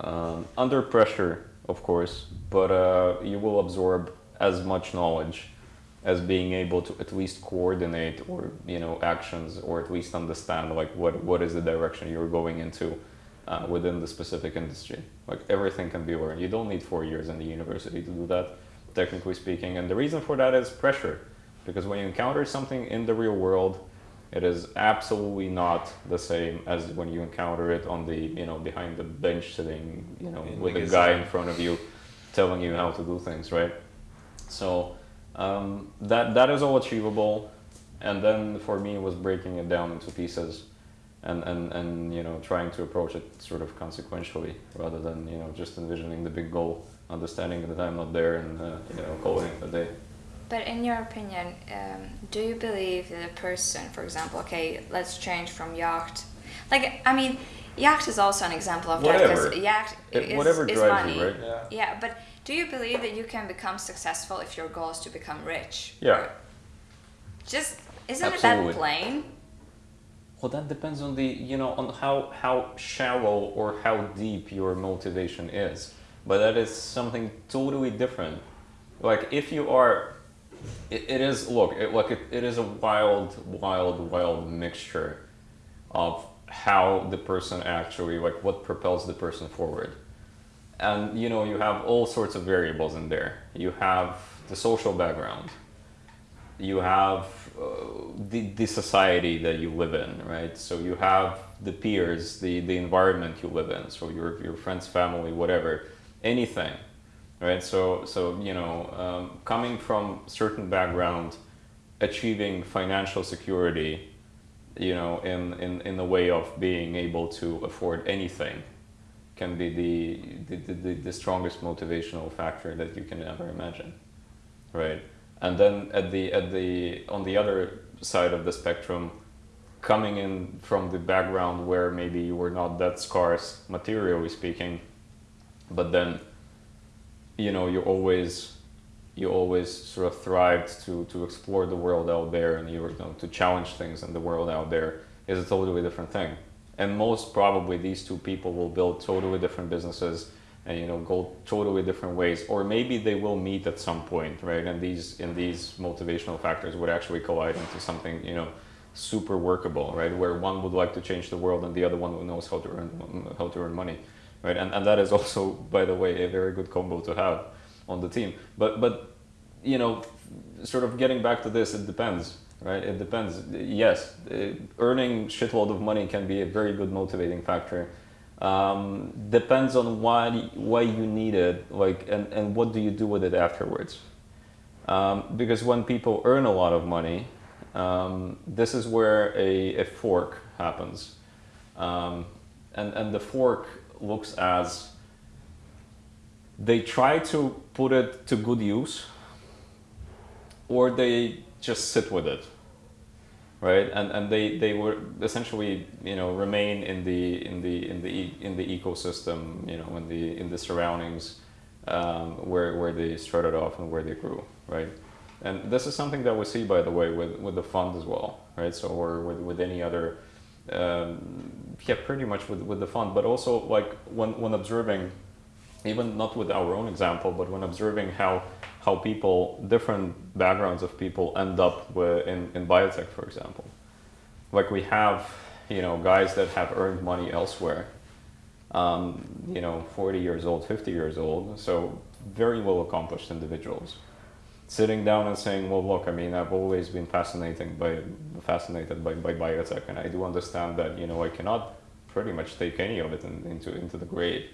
um, under pressure, of course, but uh, you will absorb as much knowledge as being able to at least coordinate or you know actions or at least understand like what what is the direction you're going into uh, within the specific industry. Like everything can be learned. You don't need four years in the university to do that technically speaking. And the reason for that is pressure. Because when you encounter something in the real world it is absolutely not the same as when you encounter it on the you know behind the bench sitting you know in with a guy in front of you telling you how to do things right? So um, that that is all achievable, and then for me it was breaking it down into pieces, and, and, and you know trying to approach it sort of consequentially rather than you know just envisioning the big goal, understanding that I'm not there and uh, you know calling it a day. But in your opinion, um, do you believe that a person, for example, okay, let's change from yacht, like I mean, yacht is also an example of that because yacht It- is, whatever is drives money. you, right? Yeah. Yeah, but do you believe that you can become successful if your goal is to become rich? Yeah. Just isn't Absolutely. it that plain? Well, that depends on the you know on how how shallow or how deep your motivation is. But that is something totally different. Like if you are, it, it is look it, like it, it is a wild, wild, wild mixture of how the person actually like what propels the person forward. And you know you have all sorts of variables in there. You have the social background you have uh, the, the society that you live in, right? So you have the peers, the, the environment you live in, so your, your friends, family, whatever, anything, right? So, so you know, um, coming from certain background, achieving financial security, you know, in, in, in the way of being able to afford anything can be the, the, the, the strongest motivational factor that you can ever imagine, right? and then at the at the on the other side of the spectrum coming in from the background where maybe you were not that scarce materially speaking but then you know you always you always sort of thrived to to explore the world out there and you were you know, to challenge things in the world out there is a totally different thing and most probably these two people will build totally different businesses and you know go totally different ways. Or maybe they will meet at some point right? And these in these motivational factors would actually collide into something you know super workable right? Where one would like to change the world and the other one knows how to earn how to earn money right? And, and that is also by the way a very good combo to have on the team. But but you know sort of getting back to this it depends right? It depends. Yes eh, earning shitload of money can be a very good motivating factor. Um, depends on why why you need it like and, and what do you do with it afterwards. Um, because when people earn a lot of money um, this is where a, a fork happens. Um, and, and the fork looks as they try to put it to good use or they just sit with it right? And and they they were essentially you know remain in the in the in the in the ecosystem you know in the in the surroundings um, where where they started off and where they grew right? And this is something that we see by the way with with the fund as well right? So or with with any other um, yeah pretty much with with the fund. But also like when when observing even not with our own example but when observing how how people, different backgrounds of people end up with, in, in biotech, for example. Like we have, you know, guys that have earned money elsewhere, um, you know, 40 years old, 50 years old, so very well accomplished individuals. Sitting down and saying, well, look, I mean, I've always been fascinated by, fascinated by, by biotech, and I do understand that, you know, I cannot pretty much take any of it in, into, into the grave,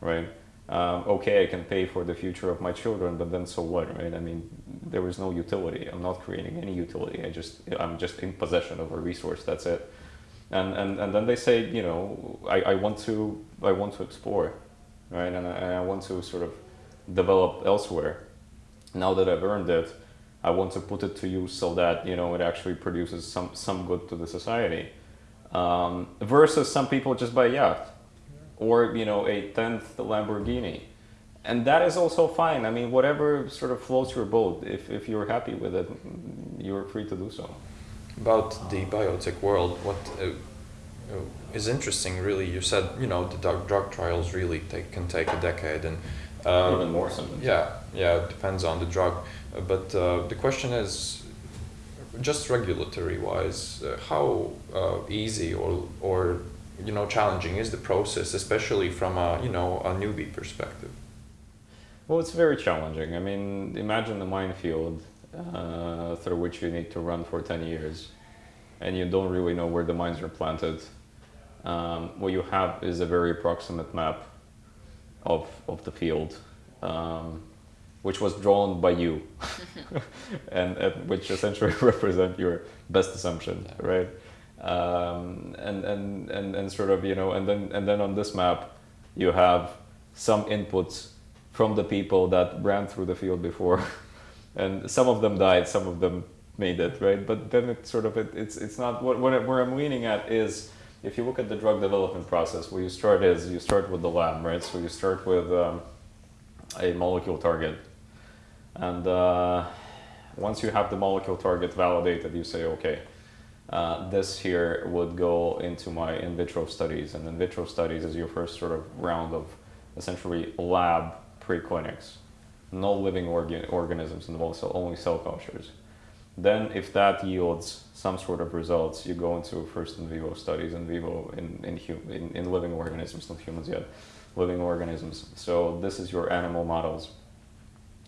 right? Um, okay, I can pay for the future of my children, but then so what, right? I mean, there is no utility. I'm not creating any utility. I just, I'm just in possession of a resource. That's it. And and, and then they say, you know, I, I want to, I want to explore, right? And I, I want to sort of develop elsewhere. Now that I've earned it, I want to put it to use so that you know it actually produces some some good to the society. Um, versus some people just buy yacht or you know a tenth Lamborghini, and that is also fine. I mean, whatever sort of floats your boat. If if you're happy with it, you're free to do so. About the biotech world, what uh, uh, is interesting, really, you said you know the drug, drug trials really take, can take a decade, and um, Even more sometimes. Yeah, yeah, it depends on the drug, uh, but uh, the question is, just regulatory wise, uh, how uh, easy or or you know challenging is the process, especially from a you know a newbie perspective. Well, it's very challenging. I mean, imagine a minefield uh, through which you need to run for 10 years and you don't really know where the mines are planted. Um, what you have is a very approximate map of, of the field, um, which was drawn by you, and, and which essentially represent your best assumption, right? Um, and, and and and sort of you know and then and then on this map you have some inputs from the people that ran through the field before. And some of them died some of them made it right? But then it's sort of it, it's it's not what, what where i'm leaning at is if you look at the drug development process where you start is you start with the lab right? So you start with um, a molecule target. And uh, once you have the molecule target validated you say okay uh, this here would go into my in vitro studies, and in vitro studies is your first sort of round of essentially lab preclinics, no living organ organisms involved, so only cell cultures. Then, if that yields some sort of results, you go into first in vivo studies, in vivo in in, hum, in, in living organisms, not humans yet, living organisms. So this is your animal models.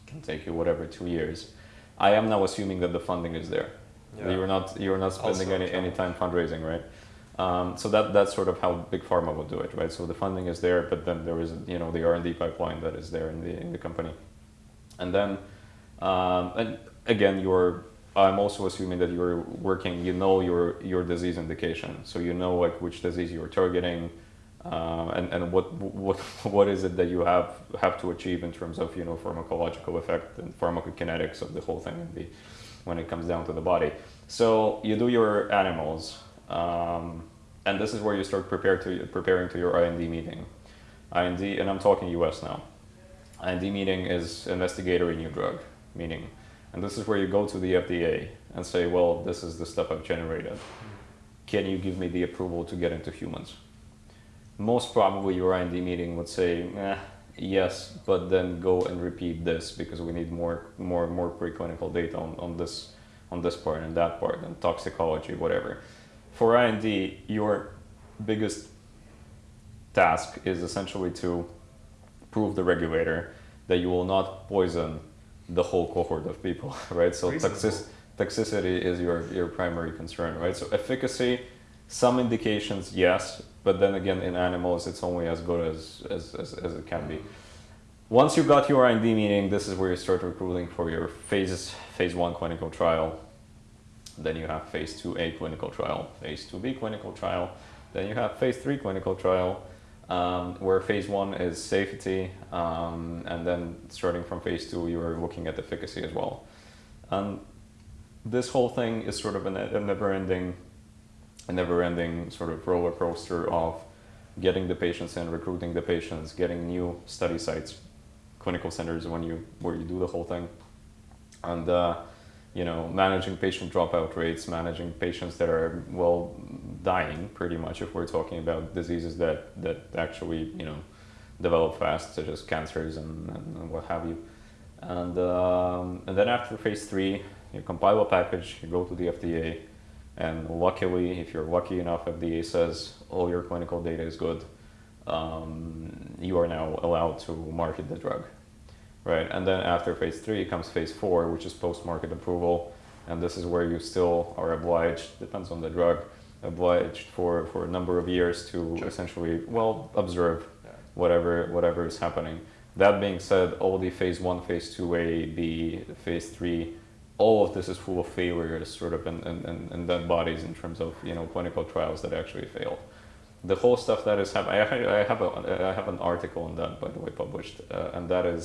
Can take you whatever two years. I am now assuming that the funding is there yeah. You're not you're not spending also any, any time fundraising, right? Um, so that that's sort of how big pharma would do it, right? So the funding is there, but then there is you know the R and D pipeline that is there in the in the company, and then um, and again you're I'm also assuming that you're working you know your your disease indication, so you know like which disease you're targeting, uh, and and what what what is it that you have have to achieve in terms of you know pharmacological effect and pharmacokinetics of the whole thing and the when it comes down to the body. So you do your animals, um, and this is where you start prepare to, preparing to your IND meeting. IND, and I'm talking US now. IND meeting is investigator new drug meeting. And this is where you go to the FDA and say, well, this is the stuff I've generated. Can you give me the approval to get into humans? Most probably your IND meeting would say, eh, yes, but then go and repeat this because we need more more more preclinical data on, on this on this part and that part and toxicology, whatever. For IND, your biggest task is essentially to prove the regulator that you will not poison the whole cohort of people, right? So toxic, toxicity is your, your primary concern, right? So efficacy, some indications, yes, but then again, in animals, it's only as good as, as, as, as it can be. Once you got your IND meeting, this is where you start recruiting for your phases, phase one clinical trial. Then you have phase 2A clinical trial, phase 2B clinical trial. Then you have phase 3 clinical trial, um, where phase 1 is safety, um, and then starting from phase 2, you're looking at efficacy as well. And this whole thing is sort of a never-ending a never-ending sort of roller coaster of getting the patients in, recruiting the patients, getting new study sites, clinical centers when you where you do the whole thing, and uh, you know managing patient dropout rates, managing patients that are well dying pretty much if we're talking about diseases that that actually you know develop fast, such as cancers and, and what have you, and um, and then after phase three, you compile a package, you go to the FDA and luckily, if you're lucky enough, FDA says all your clinical data is good, um, you are now allowed to market the drug, right? And then after phase three comes phase four, which is post-market approval, and this is where you still are obliged, depends on the drug, obliged for, for a number of years to sure. essentially, well, observe yeah. whatever whatever is happening. That being said, all the phase one, phase two A, B, phase three all of this is full of failures sort of and, and, and, dead bodies in terms of you know clinical trials that actually failed. The whole stuff that is happening I, I have a I have an article on that by the way published uh, and that is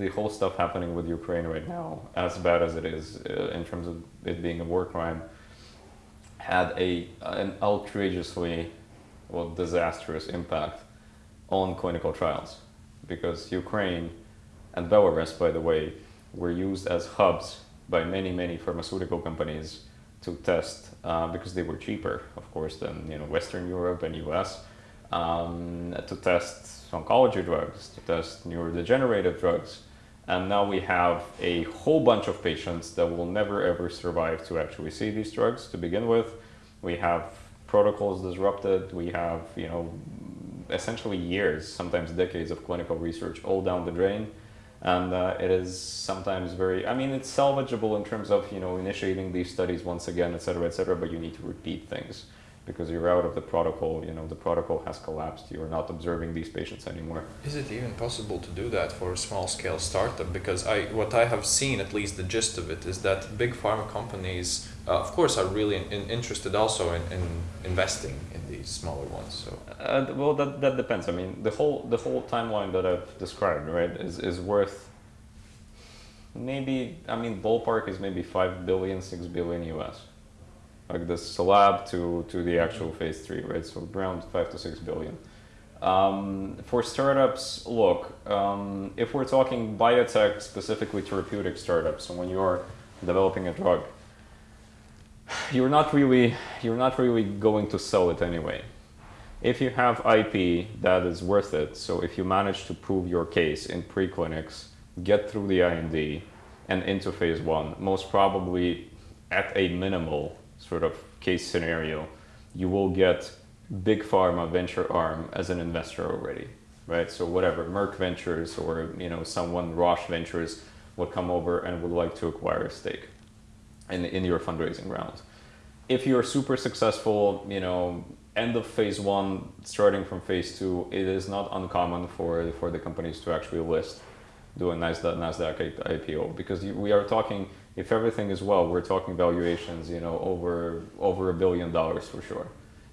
the whole stuff happening with Ukraine right now as bad as it is uh, in terms of it being a war crime had a an outrageously well disastrous impact on clinical trials. Because Ukraine and Belarus by the way were used as hubs by many, many pharmaceutical companies to test uh, because they were cheaper, of course, than you know Western Europe and US, um, to test oncology drugs, to test neurodegenerative drugs. And now we have a whole bunch of patients that will never ever survive to actually see these drugs to begin with. We have protocols disrupted. We have, you know, essentially years, sometimes decades of clinical research all down the drain and uh, it is sometimes very i mean it's salvageable in terms of you know initiating these studies once again et cetera et cetera but you need to repeat things because you're out of the protocol. You know, the protocol has collapsed. You're not observing these patients anymore. Is it even possible to do that for a small scale startup? Because I, what I have seen, at least the gist of it, is that big pharma companies, uh, of course, are really in, in interested also in, in investing smaller ones. So Uh, well, that, that depends. I mean, the whole the whole timeline that I've described, right, is, is worth maybe. I mean, ballpark is maybe five billion, six billion US, like the slab to to the actual phase three, right? So around five to six billion. Um, for startups, look, um, if we're talking biotech, specifically therapeutic startups, so when you're developing a drug, you're not really you're not really going to sell it anyway if you have IP that is worth it, so if you manage to prove your case in preclinics, get through the IND and into phase one, most probably at a minimal sort of case scenario, you will get big pharma venture arm as an investor already, right? So whatever Merck Ventures or you know someone Roche Ventures would come over and would like to acquire a stake in in your fundraising round. If you're super successful, you know end of phase one, starting from phase two, it is not uncommon for for the companies to actually list, do a Nasdaq Nasdaq IPO because we are talking. If everything is well, we're talking valuations, you know, over over a billion dollars for sure,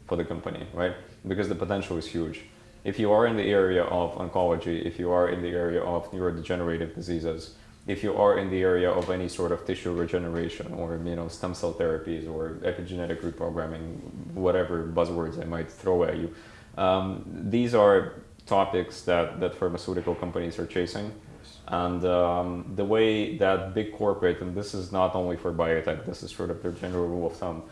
for the company, right? Because the potential is huge. If you are in the area of oncology, if you are in the area of neurodegenerative diseases, if you are in the area of any sort of tissue regeneration or you know stem cell therapies or epigenetic reprogramming, whatever buzzwords I might throw at you, um, these are topics that, that pharmaceutical companies are chasing. And um, the way that big corporate, and this is not only for biotech, this is sort of their general rule of thumb,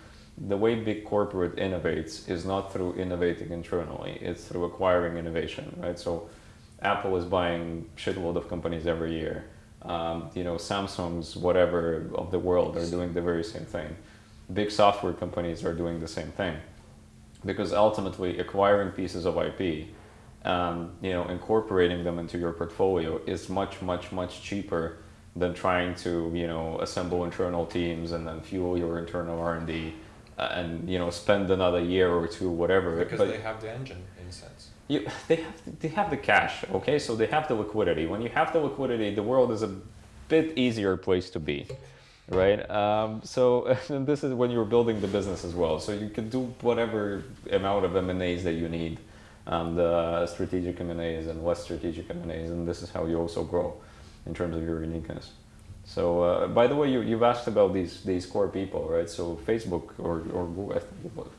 the way big corporate innovates is not through innovating internally, it's through acquiring innovation, right? So Apple is buying shitload of companies every year um, you know, Samsung's whatever of the world are doing the very same thing. Big software companies are doing the same thing, because ultimately acquiring pieces of IP, um, you know, incorporating them into your portfolio is much, much, much cheaper than trying to, you know, assemble internal teams and then fuel your internal R and D, uh, and you know, spend another year or two, whatever. because But- they have the engine in a sense. You, they have they have the cash, okay? So they have the liquidity. When you have the liquidity, the world is a bit easier place to be, right? Um, so this is when you're building the business as well. So you can do whatever amount of M and A's that you need, and uh, strategic M and less strategic M and this is how you also grow in terms of your uniqueness. So uh, by the way, you, you've asked about these these core people, right? So Facebook or or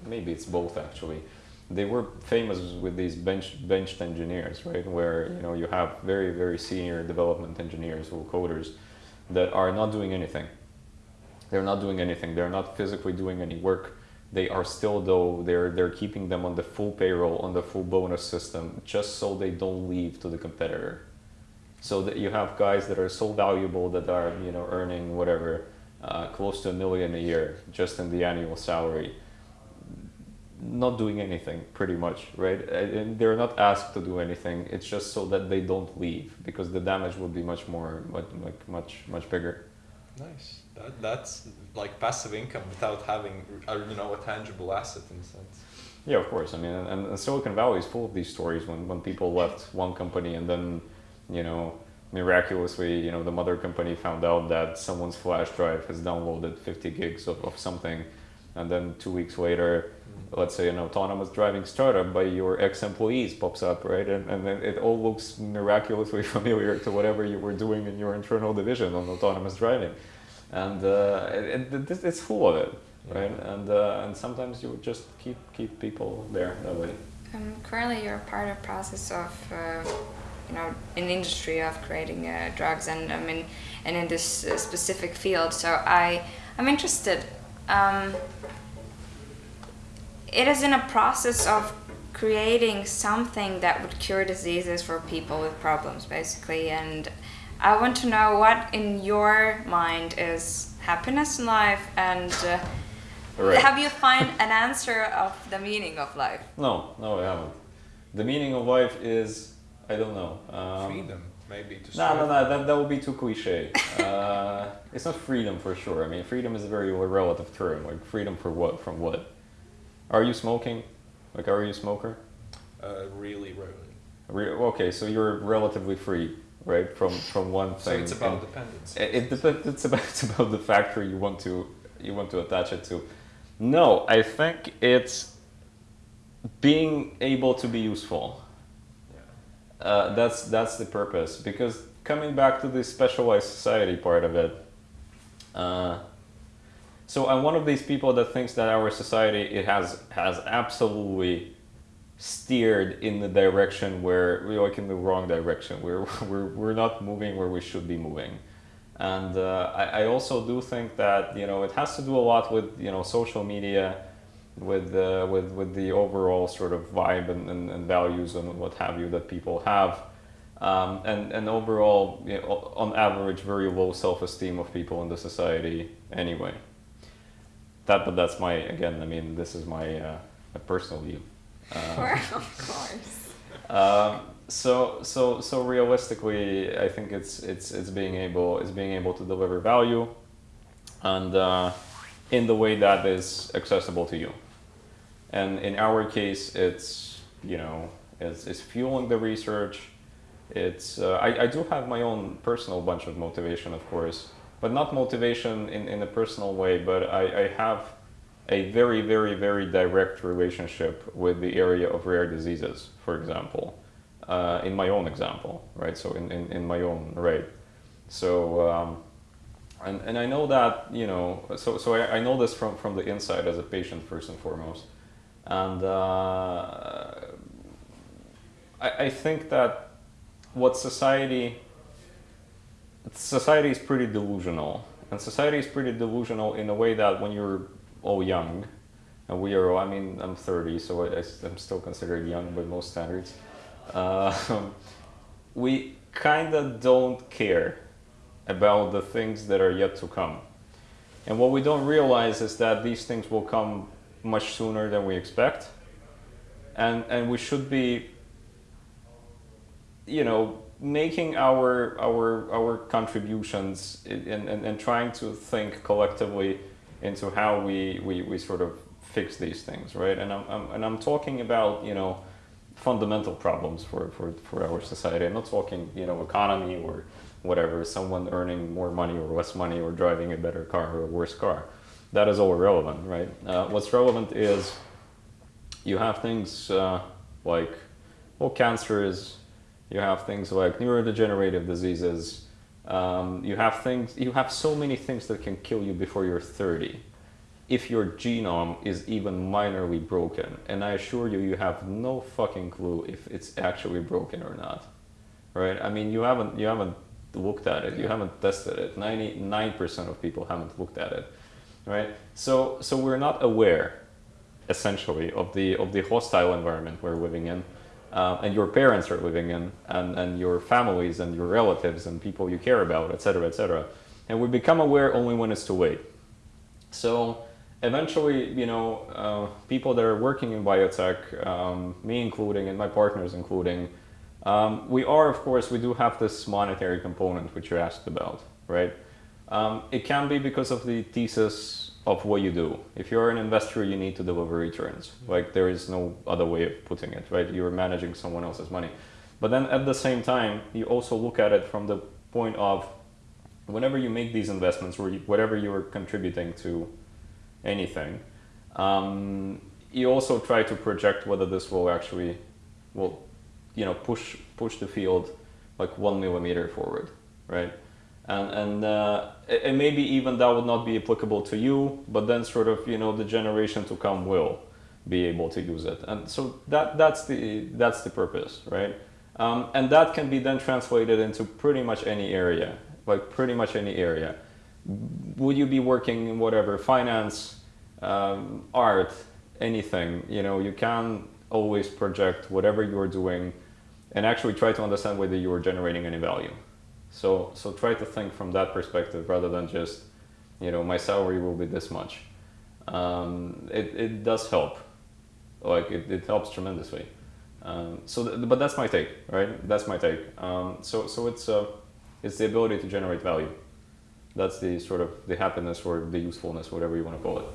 maybe it's both actually they were famous with these bench benched engineers, right? Where you know you have very very senior development engineers or coders that are not doing anything. They're not doing anything. They're not physically doing any work. They are still though they're they're keeping them on the full payroll on the full bonus system just so they don't leave to the competitor. So that you have guys that are so valuable that are you know earning whatever uh, close to a million a year just in the annual salary not doing anything pretty much right? And they're not asked to do anything. It's just so that they don't leave because the damage would be much more much like much much bigger. Nice. That, that's like passive income without having a, you know a tangible asset in a sense. yeah of course. I mean and, and silicon valley is full of these stories when, when people left one company and then you know miraculously you know the mother company found out that someone's flash drive has downloaded 50 gigs of, of something and then two weeks later let's say an autonomous driving startup by your ex-employees pops up right and, and it all looks miraculously familiar to whatever you were doing in your internal division on autonomous driving and uh, it, it, it- it's full of it right and uh, and sometimes you just keep keep people there that way Um, currently, you're part of process of, uh, you know, an industry of creating uh, drugs, and I mean, and in this uh, specific field. So I, I'm interested. Um, it is in a process of creating something that would cure diseases for people with problems, basically. And I want to know what, in your mind, is happiness in life, and uh, Right. have you find an answer of the meaning of life? no no i haven't the meaning of life is i don't know um, Freedom, maybe to. No, no, no, that, that would be too cliche. Uh, it's not freedom for sure. I mean, freedom is a very relative term. Like, freedom for what? From what? Are you smoking? Like, are you a smoker? Uh, really rarely. Re- okay, so you're relatively free, right, from from one thing. So it's about and dependence. it, it it's about it's about the factor you want to you want to attach it to. No, I think it's being able to be useful. Yeah. Uh, that's that's the purpose. Because coming back to the specialized society part of it, uh, so I'm one of these people that thinks that our society it has has absolutely steered in the direction where we're like in the wrong direction. We're we're we're not moving where we should be moving. And uh, I, I also do think that you know it has to do a lot with you know social media, with uh, with with the overall sort of vibe and, and, and values and what have you that people have, um, and and overall you know, on average very low self esteem of people in the society anyway. That but that's my again I mean this is my uh, a personal view. Uh, of course. um, so so so realistically, I think it's it's it's being able it's being able to deliver value, and uh, in the way that is accessible to you. And in our case, it's you know it's, it's fueling the research. It's uh, I, I do have my own personal bunch of motivation, of course, but not motivation in, in a personal way. But I, I have a very very very direct relationship with the area of rare diseases, for example uh, in my own example, right? So in, in, in my own right. So um, and, and I know that you know so so I, I know this from from the inside as a patient first and foremost, and uh, I, I think that what society society is pretty delusional and society is pretty delusional in a way that when you're all young and we are, I mean I'm 30 so I, I'm still considered young by most standards uh, we kind of don't care about the things that are yet to come. And what we don't realize is that these things will come much sooner than we expect. And, and we should be, you know, making our, our, our contributions and, and, and trying to think collectively into how we, we, we sort of fix these things, right? And I'm, I'm, and I'm talking about, you know, fundamental problems for, for, for our society. I'm not talking, you know, economy or whatever, someone earning more money or less money or driving a better car or a worse car. That is all irrelevant, right? Uh, what's relevant is you have things uh, like, well, cancers, you have things like neurodegenerative diseases, um, you have things, you have so many things that can kill you before you're 30 if your genome is even minorly broken. And I assure you, you have no fucking clue if it's actually broken or not. Right? I mean, you haven't you haven't looked at it. You haven't tested it. Ninety nine percent of people haven't looked at it. Right? So so we're not aware, essentially, of the of the hostile environment we're living in. Uh, and your parents are living in, and, and your families and your relatives and people you care about, etc., etc. And we become aware only when it's too late. So eventually, you know, uh, people that are working in biotech, um, me including, and my partners including, um, we are, of course, we do have this monetary component which you asked about, right? Um, it can be because of the thesis of what you do. If you're an investor, you need to deliver returns. Like there is no other way of putting it, right? You're managing someone else's money. But then at the same time, you also look at it from the point of whenever you make these investments or whatever you're contributing to anything, um, you also try to project whether this will actually will you know push push the field like one millimeter forward, right? And and uh, and maybe even that would not be applicable to you, but then sort of you know the generation to come will be able to use it, and so that that's the that's the purpose, right? Um, and that can be then translated into pretty much any area, like pretty much any area. Would you be working in whatever finance, um, art, anything? You know, you can always project whatever you're doing, and actually try to understand whether you are generating any value. So so try to think from that perspective rather than just, you know, my salary will be this much. Um, it it does help, like it, it helps tremendously. Um, so, th- but that's my take, right? That's my take. Um, so, so it's uh, it's the ability to generate value. That's the sort of the happiness or the usefulness, whatever you want to call it.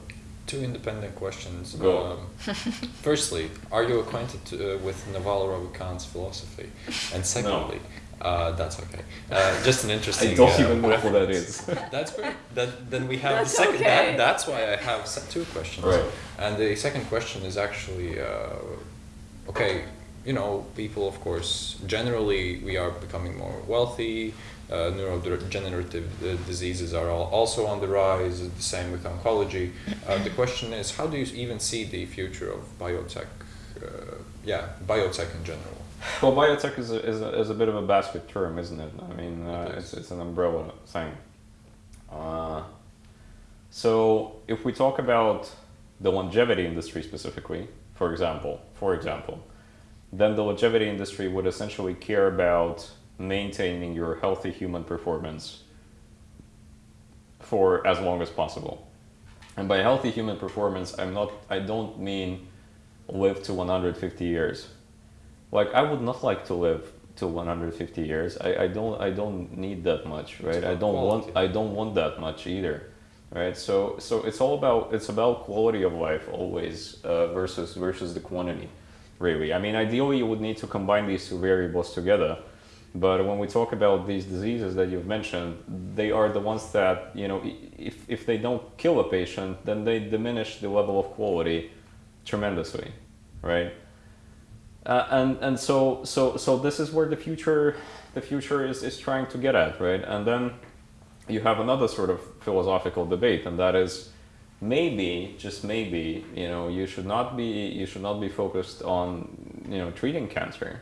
Two independent questions. Go. Um, firstly, are you acquainted to, uh, with Naval Ravikant's philosophy? And secondly, uh, that's okay. Uh, just an interesting. I don't uh, even know what that reference. is. That's great. That, then we have That's the second. okay. That, that's why I have two questions. Right. And the second question is actually, uh, okay, you know, people, of course, generally we are becoming more wealthy. Uh, neurodegenerative uh, diseases are all also on the rise. The same with oncology. Uh, the question is, how do you even see the future of biotech? Uh, yeah, biotech in general. Well, biotech is a, is, a, is a bit of a basket term, isn't it? I mean, uh, It it's, it's an umbrella thing. Uh, so, if we talk about the longevity industry specifically, for example, for example, then the longevity industry would essentially care about maintaining your healthy human performance for as long as possible. And by healthy human performance, I'm not I don't mean live to 150 years. Like I would not like to live to 150 years. I, I don't I don't need that much, right? I don't want. I don't want that much either. Right? So so it's all about it's about quality of life always uh, versus versus the quantity really. I mean ideally you would need to combine these two variables together. But when we talk about these diseases that you've mentioned, they are the ones that, you know, if, if they don't kill a patient, then they diminish the level of quality tremendously, right? Uh, and and so so so this is where the future the future is, is trying to get at, right? And then you have another sort of philosophical debate, and that is maybe just maybe you know you should not be you should not be focused on you know treating cancer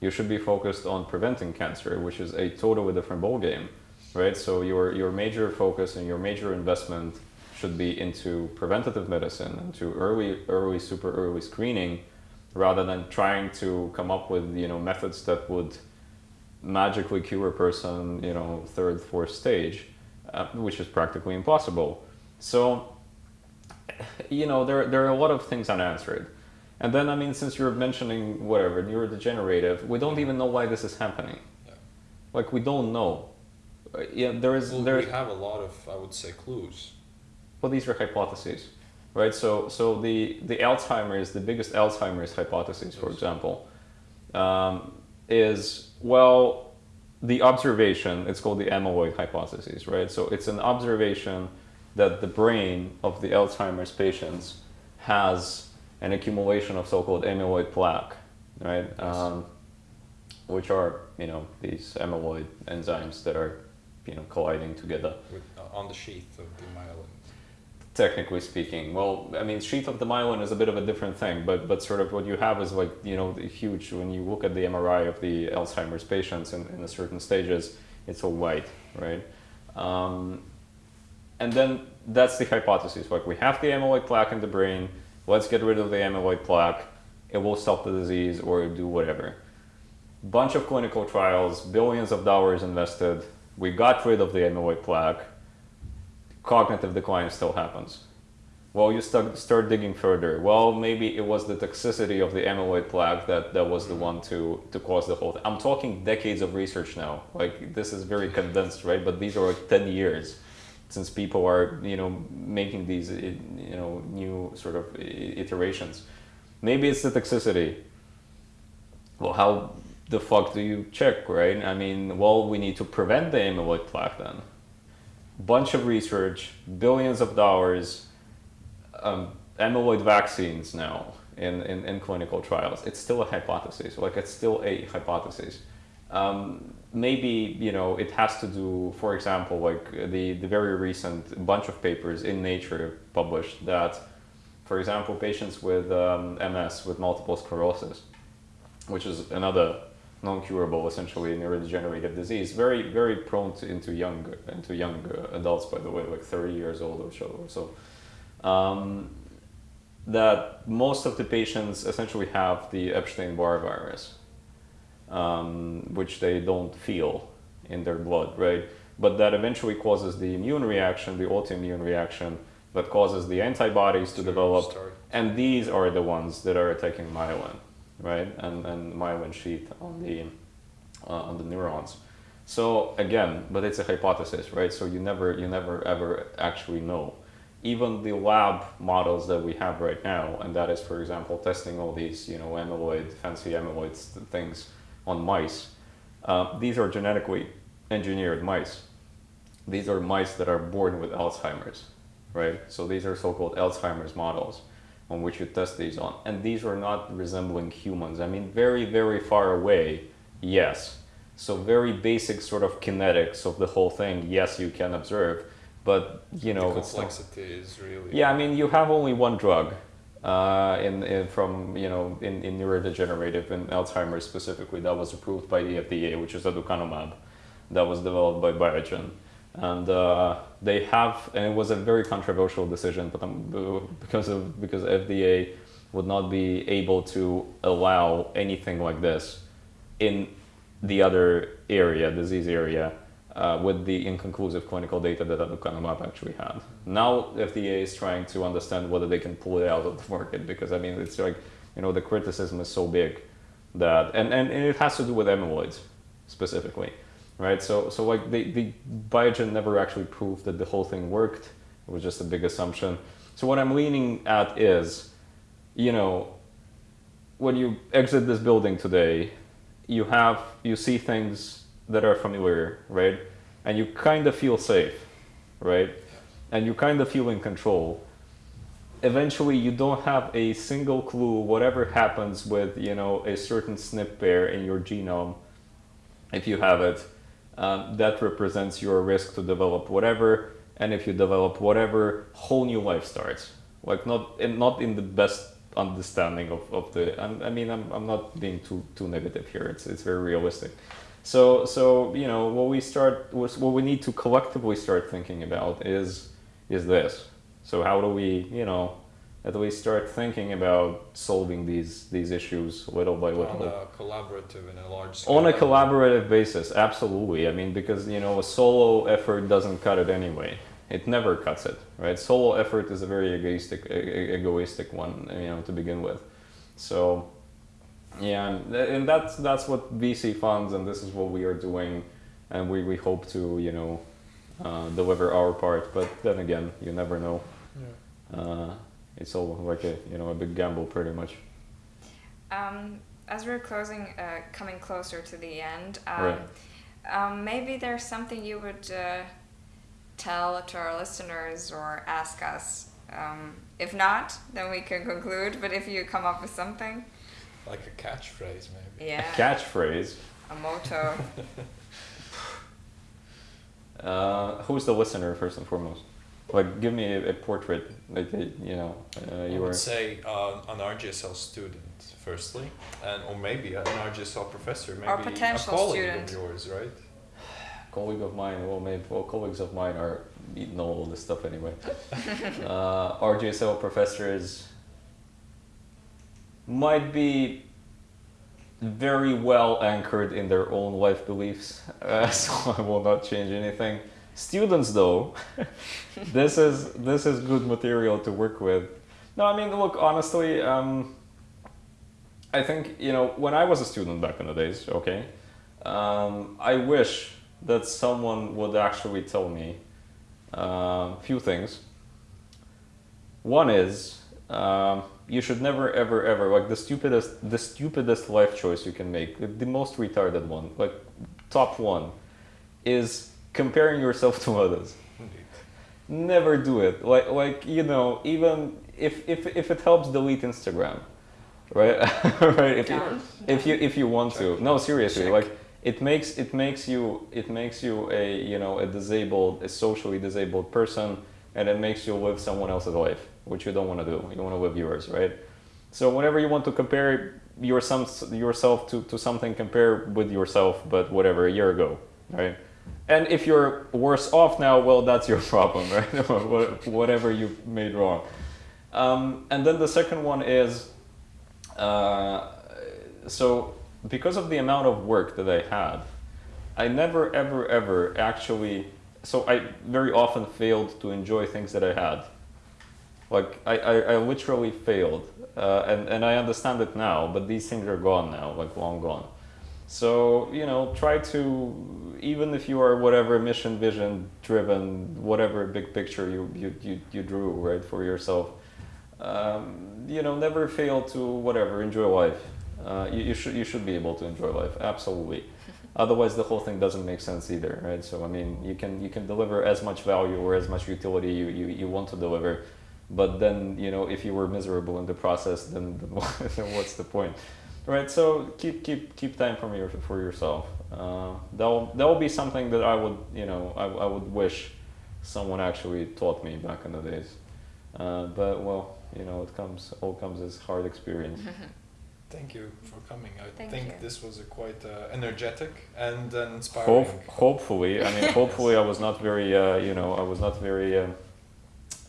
you should be focused on preventing cancer, which is a totally different ballgame, right? So your your major focus and your major investment should be into preventative medicine, into early early super early screening, rather than trying to come up with you know methods that would magically cure a person you know third fourth stage, uh, which is practically impossible. So you know there there are a lot of things unanswered. And then, I mean, since you're mentioning whatever neurodegenerative, we don't even know why this is happening. Yeah. Like we don't know. Uh, yeah, there is Well, there. we have a lot of, I would say, clues. Well, these are hypotheses, right? So, so the the Alzheimer's, the biggest Alzheimer's hypothesis, for example, um, is well, the observation. It's called the amyloid hypothesis, right? So it's an observation that the brain of the Alzheimer's patients has an accumulation of so-called amyloid plaque, right? Yes. Um, which are you know these amyloid enzymes that are you know colliding together. with, uh, on the sheath of the myelin. Technically speaking, well, I mean, sheath of the myelin is a bit of a different thing, but but sort of what you have is like you know the huge. When you look at the MRI of the Alzheimer's patients in, in certain stages, it's all white, right? Um, and then that's the hypothesis. Like we have the amyloid plaque in the brain. Let's get rid of the amyloid plaque. It will stop the disease or do whatever. Bunch of clinical trials, billions of dollars invested. We got rid of the amyloid plaque cognitive decline still happens. Well, you start, start digging further. Well, maybe it was the toxicity of the amyloid plaque that, that was the mm-hmm. one to, to cause the whole thing. I'm talking decades of research now. Like, this is very condensed, right? But these are like 10 years since people are, you know, making these, you know, new sort of iterations. Maybe it's the toxicity. Well, how the fuck do you check, right? I mean, well, we need to prevent the amyloid plaque then bunch of research, billions of dollars, um, amyloid vaccines now in, in, in clinical trials. It's still a hypothesis. Like it's still a hypothesis. Um, maybe you know it has to do, for example, like the the very recent bunch of papers in Nature published that, for example, patients with um, MS with multiple sclerosis, which is another non-curable, essentially neurodegenerative disease, very very prone to, into young into young uh, adults, by the way, like 30 years old or so. Or so. Um, that most of the patients essentially have the Epstein-Barr virus, um, which they don't feel in their blood, right? But that eventually causes the immune reaction, the autoimmune reaction, that causes the antibodies to develop, and these are the ones that are attacking myelin, right? And and myelin sheath on the uh, on the neurons. So again, but it's a hypothesis, right? So you never you never ever actually know. even the lab models that we have right now, and that is, for example, testing all these, you know, amyloid, fancy amyloid things on mice. Uh, these are genetically engineered mice. These are mice that are born with Alzheimer's, right? So these are so-called Alzheimer's models on which you test these on, and these are not resembling humans. I mean, very, very far away, yes. So very basic sort of kinetics of the whole thing, yes, you can observe, but you know, the it's not- complexity is really. yeah, I mean, you have only one drug uh, in, in from you know in, in neurodegenerative and Alzheimer's specifically that was approved by the FDA, which is aducanumab, that was developed by Biogen, and uh, they have and it was a very controversial decision, but um, because of because FDA would not be able to allow anything like this in the other area, disease area, uh, with the inconclusive clinical data that aducanumab actually had. Now FDA is trying to understand whether they can pull it out of the market because I mean it's like you know the criticism is so big that and, and, and it has to do with amyloids specifically, right? So so like the the Biogen never actually proved that the whole thing worked. It was just a big assumption. So what I'm leaning at is, you know, when you exit this building today, you have you see things that are familiar, right? And you kind of feel safe, right? And you kind of feel in control. Eventually, you don't have a single clue whatever happens with you know a certain SNP pair in your genome, if you have it, um, that represents your risk to develop whatever. And if you develop whatever, whole new life starts. Like not in, not in the best understanding of, of the. I'm, I mean, I'm, I'm not being too too negative here. It's it's very realistic. So so you know what we start what we need to collectively start thinking about is is this. So how do we you know at least start thinking about solving these these issues little by little. On a collaborative and a large scale. on a collaborative basis absolutely. I mean because you know a solo effort doesn't cut it anyway. It never cuts it right? Solo effort is a very egoistic egoistic one you know to begin with. So yeah and, and that's that's what vc funds and this is what we are doing and we, we hope to you know uh, deliver our part but then again you never know. Yeah. uh, it's all like a you know a big gamble pretty much Um, as we're closing, uh, coming closer to the end, um, Right. um, maybe there's something you would uh, tell to our listeners or ask us. Um, if not, then we can conclude. But if you come up with something, Like a catchphrase, maybe. yeah, catchphrase a motto. Uh, who's the listener first and foremost? Like, give me a, a portrait. Like, a, you know, uh, I you would were. say uh, an RGSL student, firstly, and or maybe an RGSL professor, maybe Or potential a colleague student. of yours, right? colleague of mine. Well, maybe well, colleagues of mine are know all this stuff anyway. uh, RGSL professors might be very well anchored in their own life beliefs, uh, so I will not change anything. Students, though, this is this is good material to work with. No, I mean, look, honestly, um, I think you know when I was a student back in the days. Okay, um, I wish that someone would actually tell me a few things. One is um, you should never, ever, ever like the stupidest, the stupidest life choice you can make, the most retarded one, like top one, is comparing yourself to others. Indeed. Never do it. Like, like you know, even if if if it helps, delete Instagram, right? right. If you, if you if you want to no seriously Check. like it makes it makes you it makes you a you know a disabled a socially disabled person and it makes you live someone else's life which you don't want to do you don't want to live yours right so whenever you want to compare your some, yourself to, to something compare with yourself but whatever a year ago right and if you're worse off now well that's your problem right What- whatever you made wrong um, and then the second one is uh, so because of the amount of work that I had, I never ever ever actually so I very often failed to enjoy things that I had. Like I, I, I literally failed. Uh, and, and I understand it now, but these things are gone now, like long gone. So you know, try to even if you are whatever mission, vision driven, whatever big picture you you you, you drew right for yourself. Um, you know, never fail to whatever enjoy life. Uh, you, you should you should be able to enjoy life absolutely. Otherwise, the whole thing doesn't make sense either, right? So I mean, you can you can deliver as much value or as much utility you, you, you want to deliver, but then you know if you were miserable in the process, then, then what's the point, right? So keep keep keep time for your for yourself. Uh, that will that will be something that I would you know I, I would wish someone actually taught me back in the days. Uh, but well, you know, it comes all comes as hard experience. Thank you for coming. I Thank think you. this was a quite uh, energetic and uh, inspiring. Hope, hopefully, I mean, hopefully, I was not very, uh, you know, I was not very um,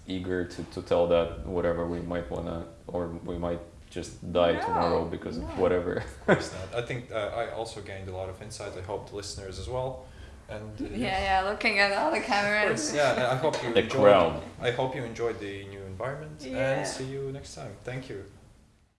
eager to, to tell that whatever we might wanna, or we might just die No, tomorrow because no. of whatever. Of course not. I think uh, I also gained a lot of insight. I hope the listeners as well. And uh, Yeah, yeah, looking at all the Of cameras. course, yeah. I hope you The enjoyed. crowd. I hope you enjoyed the new environment Yeah. and see you next time. Thank you.